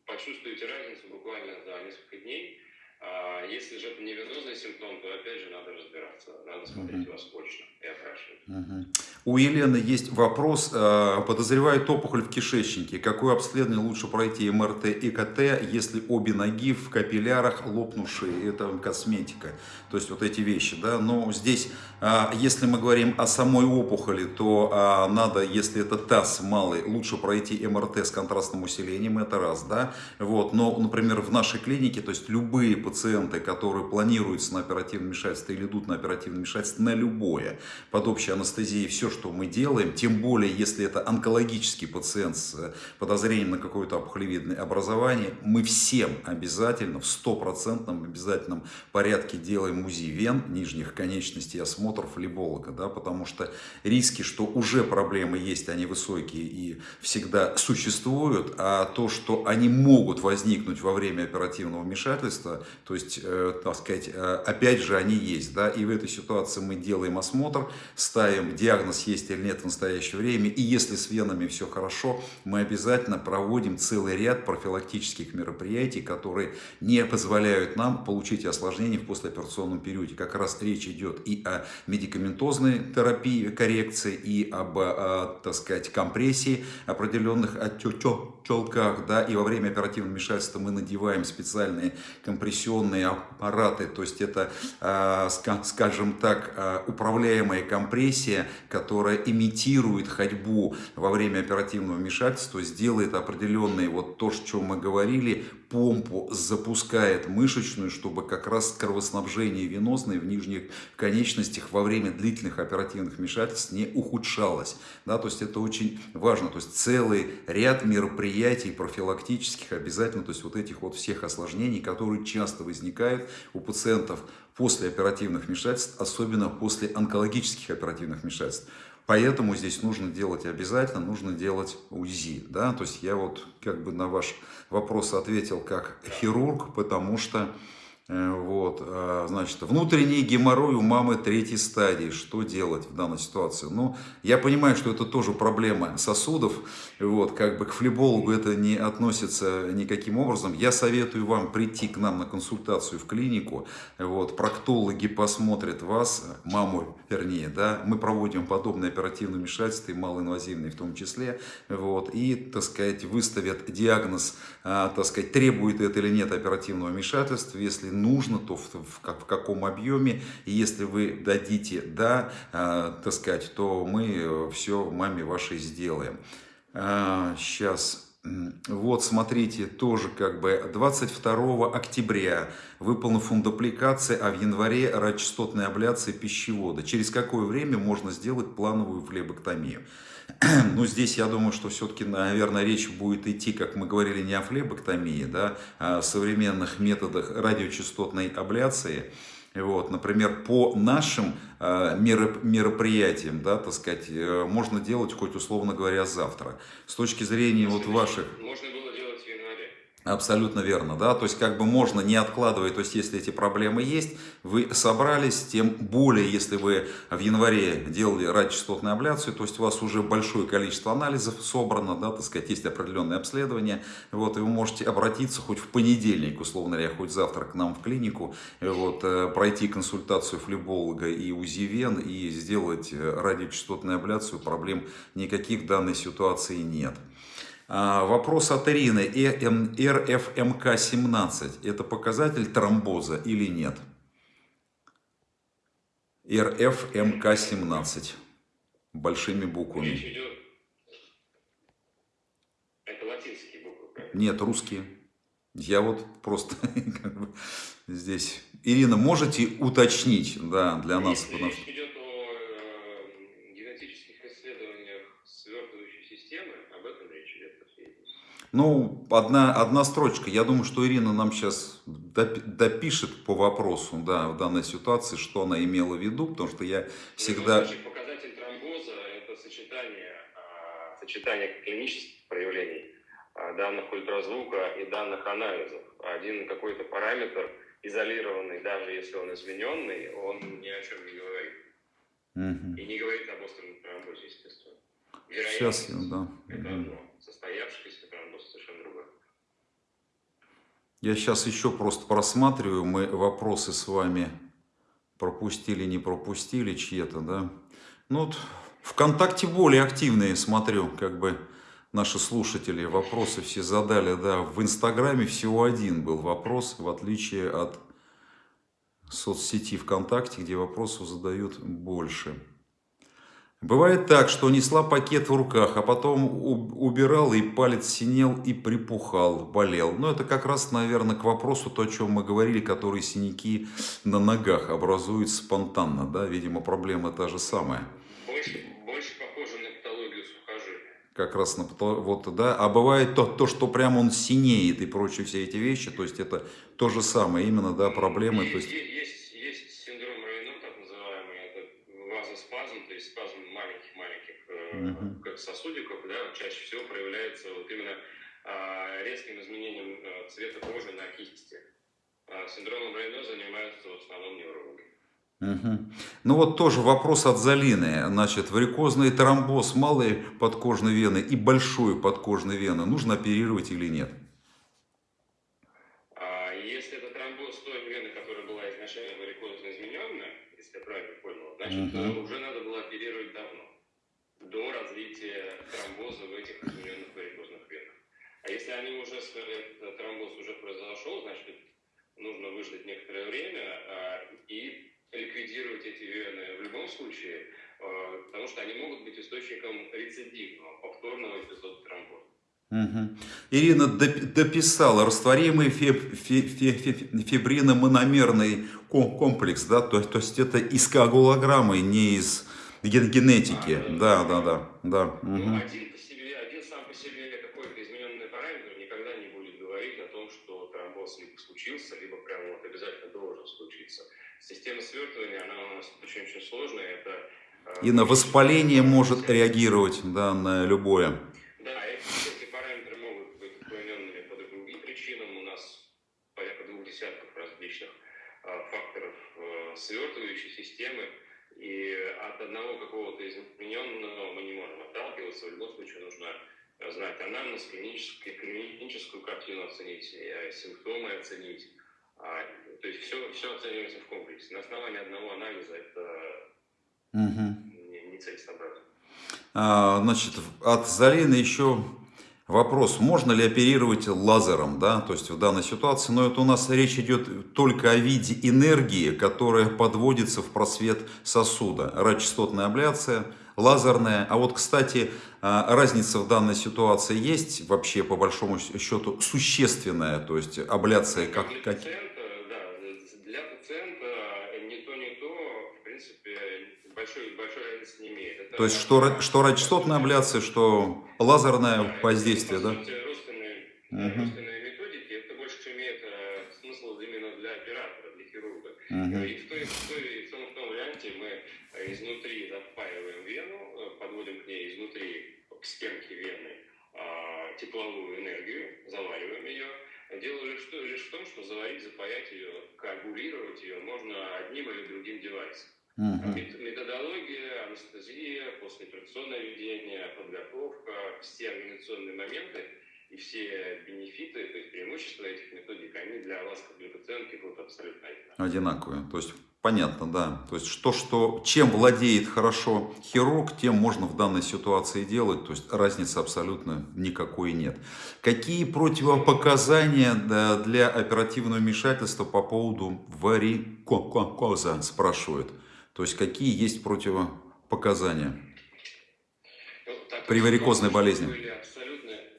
S2: почувствуете разницу буквально за несколько дней. А если же это не венозный симптом, то опять же надо разбираться, надо смотреть uh-huh. вас очно и опрашивать.
S1: Uh-huh. У Елены есть вопрос. Э, подозревает опухоль в кишечнике. Какое обследование лучше пройти, МРТ и КТ, если обе ноги в капиллярах лопнувшие? Это косметика. То есть вот эти вещи. Да? Но здесь, э, если мы говорим о самой опухоли, то э, надо, если это таз малый, лучше пройти МРТ с контрастным усилением. Это раз. Да? Вот. Но, например, в нашей клинике, то есть любые пациенты, которые планируются на оперативное вмешательство или идут на оперативное вмешательство, на любое, под общей анестезией, все, что мы делаем, тем более, если это онкологический пациент с подозрением на какое-то опухолевидное образование, мы всем обязательно, в стопроцентном обязательном порядке делаем УЗИ вен, нижних конечностей, осмотр флеболога, да, потому что риски, что уже проблемы есть, они высокие и всегда существуют, а то, что они могут возникнуть во время оперативного вмешательства, то есть, э, так сказать, э, опять же, они есть, да, и в этой ситуации мы делаем осмотр, ставим диагноз есть или нет в настоящее время, и если с венами все хорошо, мы обязательно проводим целый ряд профилактических мероприятий, которые не позволяют нам получить осложнения в послеоперационном периоде. Как раз речь идет и о медикаментозной терапии, коррекции, и об, о, так сказать, компрессии определенных отечелках, да, и во время оперативного вмешательства мы надеваем специальные компрессионные аппараты, то есть это, а, скажем так, а, управляемая компрессия, которая имитирует ходьбу во время оперативного вмешательства, сделает определенные, вот то, о чем мы говорили, помпу запускает мышечную, чтобы как раз кровоснабжение венозное в нижних конечностях во время длительных оперативных вмешательств не ухудшалось. Да, то есть это очень важно. То есть целый ряд мероприятий профилактических обязательно, то есть вот этих вот всех осложнений, которые часто возникают у пациентов после оперативных вмешательств, особенно после онкологических оперативных вмешательств. Поэтому здесь нужно делать обязательно, нужно делать УЗИ. Да? То есть я вот как бы на ваш вопрос ответил как хирург, потому что вот, а, значит, внутренний геморрой у мамы третьей стадии. Что делать в данной ситуации? Ну, я понимаю, что это тоже проблема сосудов. Вот, как бы к флебологу это не относится никаким образом. Я советую вам прийти к нам на консультацию в клинику. Вот, проктологи посмотрят вас, маму вернее, да. Мы проводим подобные оперативные вмешательства, и малоинвазивные в том числе. Вот, и, так сказать, выставят диагноз, а, так сказать, требует это или нет оперативного вмешательства. Если нужно, то в, в, как, в каком объеме. И если вы дадите «да», э, так сказать, то мы э, все маме вашей сделаем. А, сейчас... Вот, смотрите, тоже как бы 22 октября выполнена фундупликация, а в январе радиочастотная абляция пищевода. Через какое время можно сделать плановую флебоктомию? Ну, здесь я думаю, что все-таки, наверное, речь будет идти, как мы говорили, не о флебоктомии, да, а о современных методах радиочастотной абляции. Вот, например, по нашим э, мероприятиям, да, так сказать, э, можно делать хоть условно говоря завтра. С точки зрения вот ваших...
S2: Можно
S1: Абсолютно верно, да, то есть как бы можно не откладывать, то есть если эти проблемы есть, вы собрались, тем более если вы в январе делали радиочастотную абляцию, то есть у вас уже большое количество анализов собрано, да, так сказать, есть определенные обследования, вот, и вы можете обратиться хоть в понедельник, условно говоря, хоть завтра к нам в клинику, вот, э, пройти консультацию флеболога и УЗИ вен и сделать э, радиочастотную абляцию, проблем никаких в данной ситуации нет. А, вопрос от Ирины. РФМК-17 это показатель тромбоза или нет? РФМК-17 большими буквами.
S2: Речь идет... Это латинские буквы?
S1: Нет, русские. Я вот просто как бы здесь... Ирина, можете уточнить да, для нас?
S2: Речь о э, генетических исследованиях свертывающей системы. Об этом речь идет.
S1: Ну, одна, одна строчка. Я думаю, что Ирина нам сейчас допишет по вопросу, да, в данной ситуации, что она имела в виду, потому что я всегда...
S2: Ну, показатель тромбоза – это сочетание, а, сочетание клинических проявлений а, данных ультразвука и данных анализов. Один какой-то параметр, изолированный, даже если он измененный, он ни о чем не говорит. Угу. И не говорит об остром тромбозе, естественно.
S1: Сейчас, да.
S2: Это одно. Состоявшийся
S1: я сейчас еще просто просматриваю, мы вопросы с вами пропустили, не пропустили чьи-то, да. Ну, вот ВКонтакте более активные, смотрю, как бы наши слушатели вопросы все задали, да. В Инстаграме всего один был вопрос, в отличие от соцсети ВКонтакте, где вопросов задают больше. Бывает так, что несла пакет в руках, а потом убирал, и палец синел и припухал, болел. Но это как раз, наверное, к вопросу, то, о чем мы говорили, которые синяки на ногах образуют спонтанно. Да? Видимо, проблема та же самая.
S2: Больше, больше похоже на патологию сухожилия.
S1: Как раз на вот, да. А бывает то, то, что прям он синеет и прочие все эти вещи. То есть это то же самое, именно, да, проблемы. То есть...
S2: есть спазм, то есть спазм маленьких-маленьких uh-huh. как сосудиков, да, чаще всего проявляется вот именно а, резким изменением а, цвета кожи на кисти. А синдромом Рейно занимаются в основном неврологи.
S1: Угу. Ну вот тоже вопрос от Залины. Значит, варикозный тромбоз малой подкожной вены и большой подкожной вены нужно оперировать или нет?
S2: А, если это тромбоз той вены, которая была изначально варикозно измененная, если я правильно понял, значит, угу. уже надо было оперировать давно, до развития тромбоза в этих измененных варикозных венах. А если они уже, этот тромбоз уже произошел, значит, нужно выждать некоторое время а, и ликвидировать эти вены в любом случае, а, потому что они могут быть источником рецидивного, повторного эпизода тромбоза.
S1: Угу. Ирина дописала растворимый фиб, фиб, фиб, фибриномономерный комплекс, да, то, то есть это из коагулограммы, не из генетики. А, да, да, да, да.
S2: Угу. один, по себе, один сам по себе какой-то измененный параметр никогда не будет говорить о том, что тромбоз либо случился, либо прямо вот обязательно должен случиться. Система свертывания, она у нас сложная. Это,
S1: э, и на воспаление может реагировать, да, на любое.
S2: свертывающей системы, и от одного какого-то измененного мы не можем отталкиваться. В любом случае нужно знать анамнез, клиническую, клиническую картину оценить, э, симптомы оценить. То есть все, все оценивается в комплексе. На основании одного анализа это угу. не, не целесообразно.
S1: А, значит, от Залины еще Вопрос, можно ли оперировать лазером, да, то есть в данной ситуации, но это у нас речь идет только о виде энергии, которая подводится в просвет сосуда. Радиочастотная абляция, лазерная. А вот, кстати, а, разница в данной ситуации есть вообще, по большому счету, существенная, то есть абляция как...
S2: как... большой, большой разницы не имеет. Это
S1: то есть, что, что радиочастотная абляция, что лазерное воздействие, да?
S2: Родственные, угу. родственные методики, это больше имеет э, смысл именно для оператора, для хирурга. Угу. И в, той, в, той, в, том, в том варианте мы э, изнутри запаиваем вену, э, подводим к ней изнутри, к стенке вены, э, тепловую энергию, завариваем ее. Дело лишь, лишь в том, что заварить, запаять ее, коагулировать ее можно одним или другим девайсом. Угу. Методология, анестезия, послеоперационное ведение, подготовка, все организационные моменты и все бенефиты, то есть преимущества этих методик, они для вас, как для пациентки, будут абсолютно одинаковые.
S1: Одинаковые. То есть понятно, да. То есть что, что, чем владеет хорошо хирург, тем можно в данной ситуации делать. То есть разницы абсолютно никакой нет. Какие противопоказания для оперативного вмешательства по поводу варикоза спрашивают? То есть какие есть противопоказания
S2: ну,
S1: при варикозной болезни?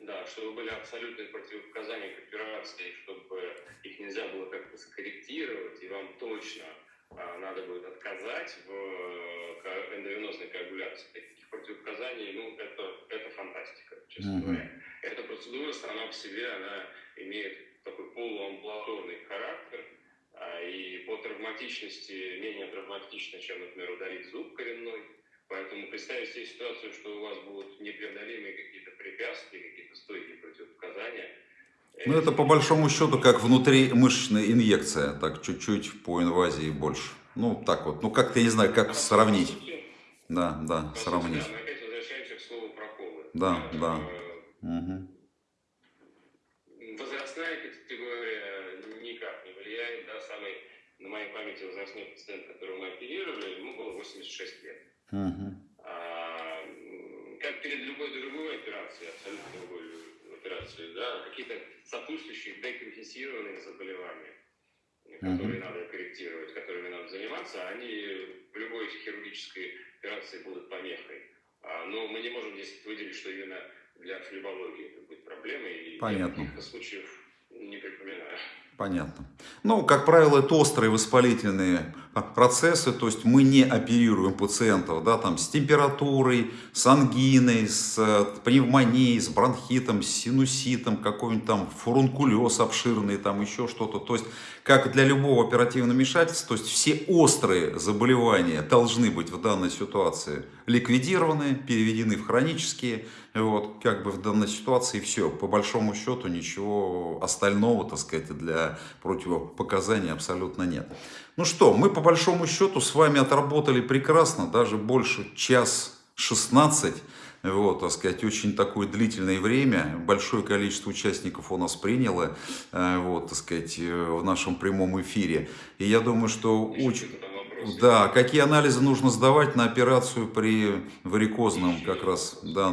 S2: Да, чтобы были абсолютные противопоказания к операции, чтобы их нельзя было как-то скорректировать, и вам точно а, надо будет отказать в э, эндовенозной коагуляции. Таких противопоказаний, ну, это, это фантастика, честно угу. говоря. Эта процедура сама по себе, она имеет такой полуамбулаторный характер, и по травматичности менее травматично, чем, например, удалить зуб коренной. Поэтому представить себе ситуацию, что у вас будут непреодолимые какие-то препятствия, какие-то стойкие противопоказания.
S1: Ну, это по большому счету как внутримышечная инъекция, так чуть-чуть по инвазии больше. Ну, так вот, ну как-то, я не знаю, как сравнить. Да, да, сравнить.
S2: Мы опять возвращаемся к слову проколы.
S1: Да, да. Угу.
S2: Возрастная категория никак не влияет. Да, самый, на моей памяти, возрастной пациент, которого мы оперировали, ему было 86 лет.
S1: Uh-huh.
S2: А, как перед любой другой операцией, абсолютно любой операцией, да, какие-то сопутствующие декомпенсированные заболевания, которые uh-huh. надо корректировать, которыми надо заниматься, они в любой хирургической операции будут помехой. А, но мы не можем здесь выделить, что именно для флебологии это будет проблемой. И
S1: Понятно.
S2: Я случаев не припоминаю.
S1: Понятно. Ну, как правило, это острые воспалительные процессы, то есть мы не оперируем пациентов да, там, с температурой, с ангиной, с э, пневмонией, с бронхитом, с синуситом, какой-нибудь там фурункулез обширный, там еще что-то. То есть, как для любого оперативного вмешательства, то есть все острые заболевания должны быть в данной ситуации ликвидированы, переведены в хронические. Вот, как бы в данной ситуации все. По большому счету ничего остального, так сказать, для противопоказаний абсолютно нет. Ну что, мы по большому счету с вами отработали прекрасно, даже больше час 16, вот, так сказать, очень такое длительное время, большое количество участников у нас приняло, э, вот, так сказать, э, в нашем прямом эфире. И я думаю, что очень... Да, какие анализы нужно сдавать на операцию при варикозном как раз, да,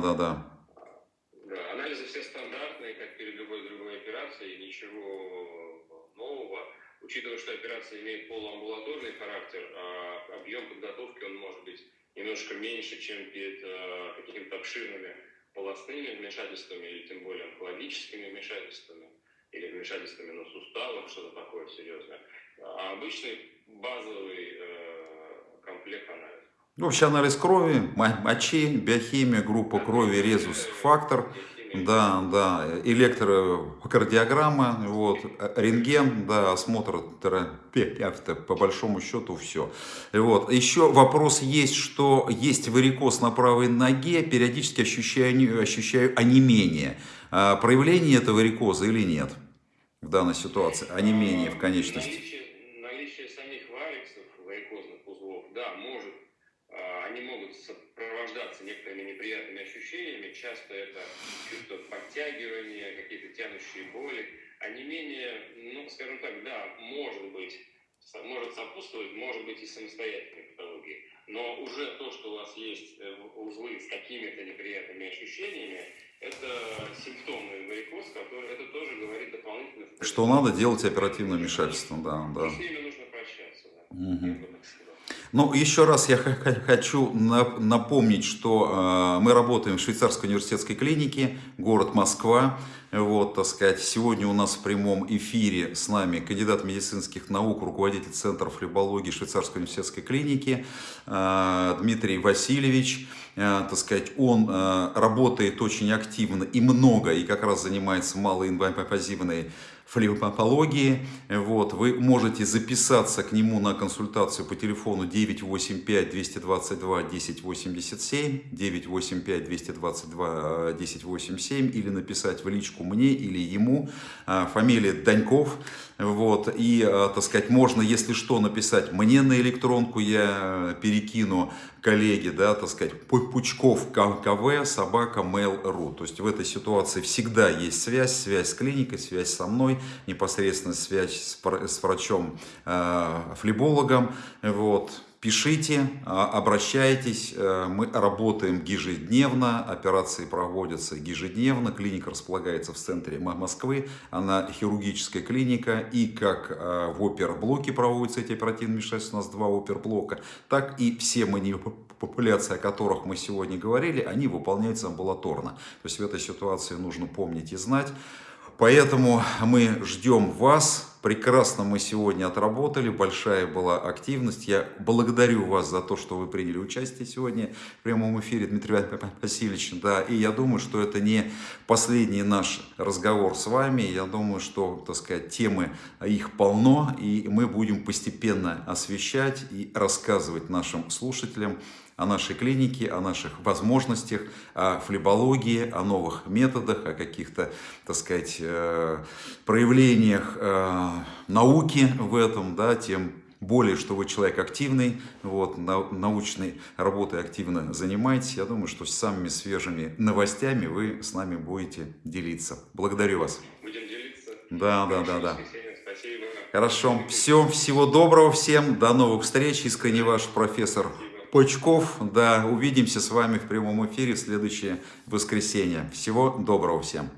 S2: операция имеет полуамбулаторный характер, а объем подготовки он может быть немножко меньше, чем перед а, какими-то обширными полостными вмешательствами или тем более онкологическими вмешательствами или вмешательствами на суставах, что-то такое серьезное. А обычный базовый э, комплект анализов.
S1: Ну, вообще анализ крови, мочи, биохимия, группа крови, резус, фактор – да, да, электрокардиограмма, вот, рентген, да, осмотр терапевта, по большому счету все. Вот. Еще вопрос есть, что есть варикоз на правой ноге, периодически ощущаю, ощущаю онемение. А проявление этого варикоза или нет в данной ситуации? Онемение в конечности.
S2: Наличие, наличие самих вариксов, варикозных узлов, да, может, а, они могут сопровождаться некоторыми неприятными ощущениями. Часто это чувство подтягивания, какие-то тянущие боли. А не менее, ну, скажем так, да, может быть, может сопутствовать, может быть и самостоятельной патологии. Но уже то, что у вас есть э, узлы с какими-то неприятными ощущениями, это симптомы варикоз, который это тоже говорит дополнительно.
S1: Что надо делать оперативное вмешательство, да, да.
S2: с ними нужно прощаться, да. Угу.
S1: Ну, еще раз я хочу напомнить, что э, мы работаем в Швейцарской университетской клинике, город Москва. Вот, так сказать, сегодня у нас в прямом эфире с нами кандидат медицинских наук, руководитель Центра флебологии Швейцарской университетской клиники э, Дмитрий Васильевич. Э, так сказать, он работает очень активно и много, и как раз занимается малоинвазивной флебопатологии. Вот, вы можете записаться к нему на консультацию по телефону 985-222-1087, 985-222-1087 или написать в личку мне или ему, а, фамилия Даньков. Вот, и, а, так сказать, можно, если что, написать мне на электронку, я перекину коллеги, да, так сказать, Пучков КВ, собака mail.ru. То есть в этой ситуации всегда есть связь, связь с клиникой, связь со мной, непосредственно связь с, с врачом, э. Вот. Пишите, а, обращайтесь, э, мы работаем ежедневно, операции проводятся ежедневно, клиника располагается в центре Москвы, она хирургическая клиника, и как э, в оперблоке проводятся эти оперативные вмешательства, у нас два оперблока, так и все манипуляции, о которых мы сегодня говорили, они выполняются амбулаторно. То есть в этой ситуации нужно помнить и знать. Поэтому мы ждем вас. Прекрасно мы сегодня отработали, большая была активность. Я благодарю вас за то, что вы приняли участие сегодня в прямом эфире, Дмитрий Васильевич. Да, и я думаю, что это не последний наш разговор с вами. Я думаю, что, так сказать, темы их полно, и мы будем постепенно освещать и рассказывать нашим слушателям о нашей клинике, о наших возможностях, о флебологии, о новых методах, о каких-то, так сказать, э, проявлениях э, науки в этом, да, тем более, что вы человек активный, вот, научной работой активно занимаетесь. Я думаю, что с самыми свежими новостями вы с нами будете делиться. Благодарю вас.
S2: Будем делиться.
S1: Да, да, да, да. Спасибо. Хорошо. Все, всего доброго всем. До новых встреч. Искренне ваш профессор Почков. Да, увидимся с вами в прямом эфире в следующее воскресенье. Всего доброго всем.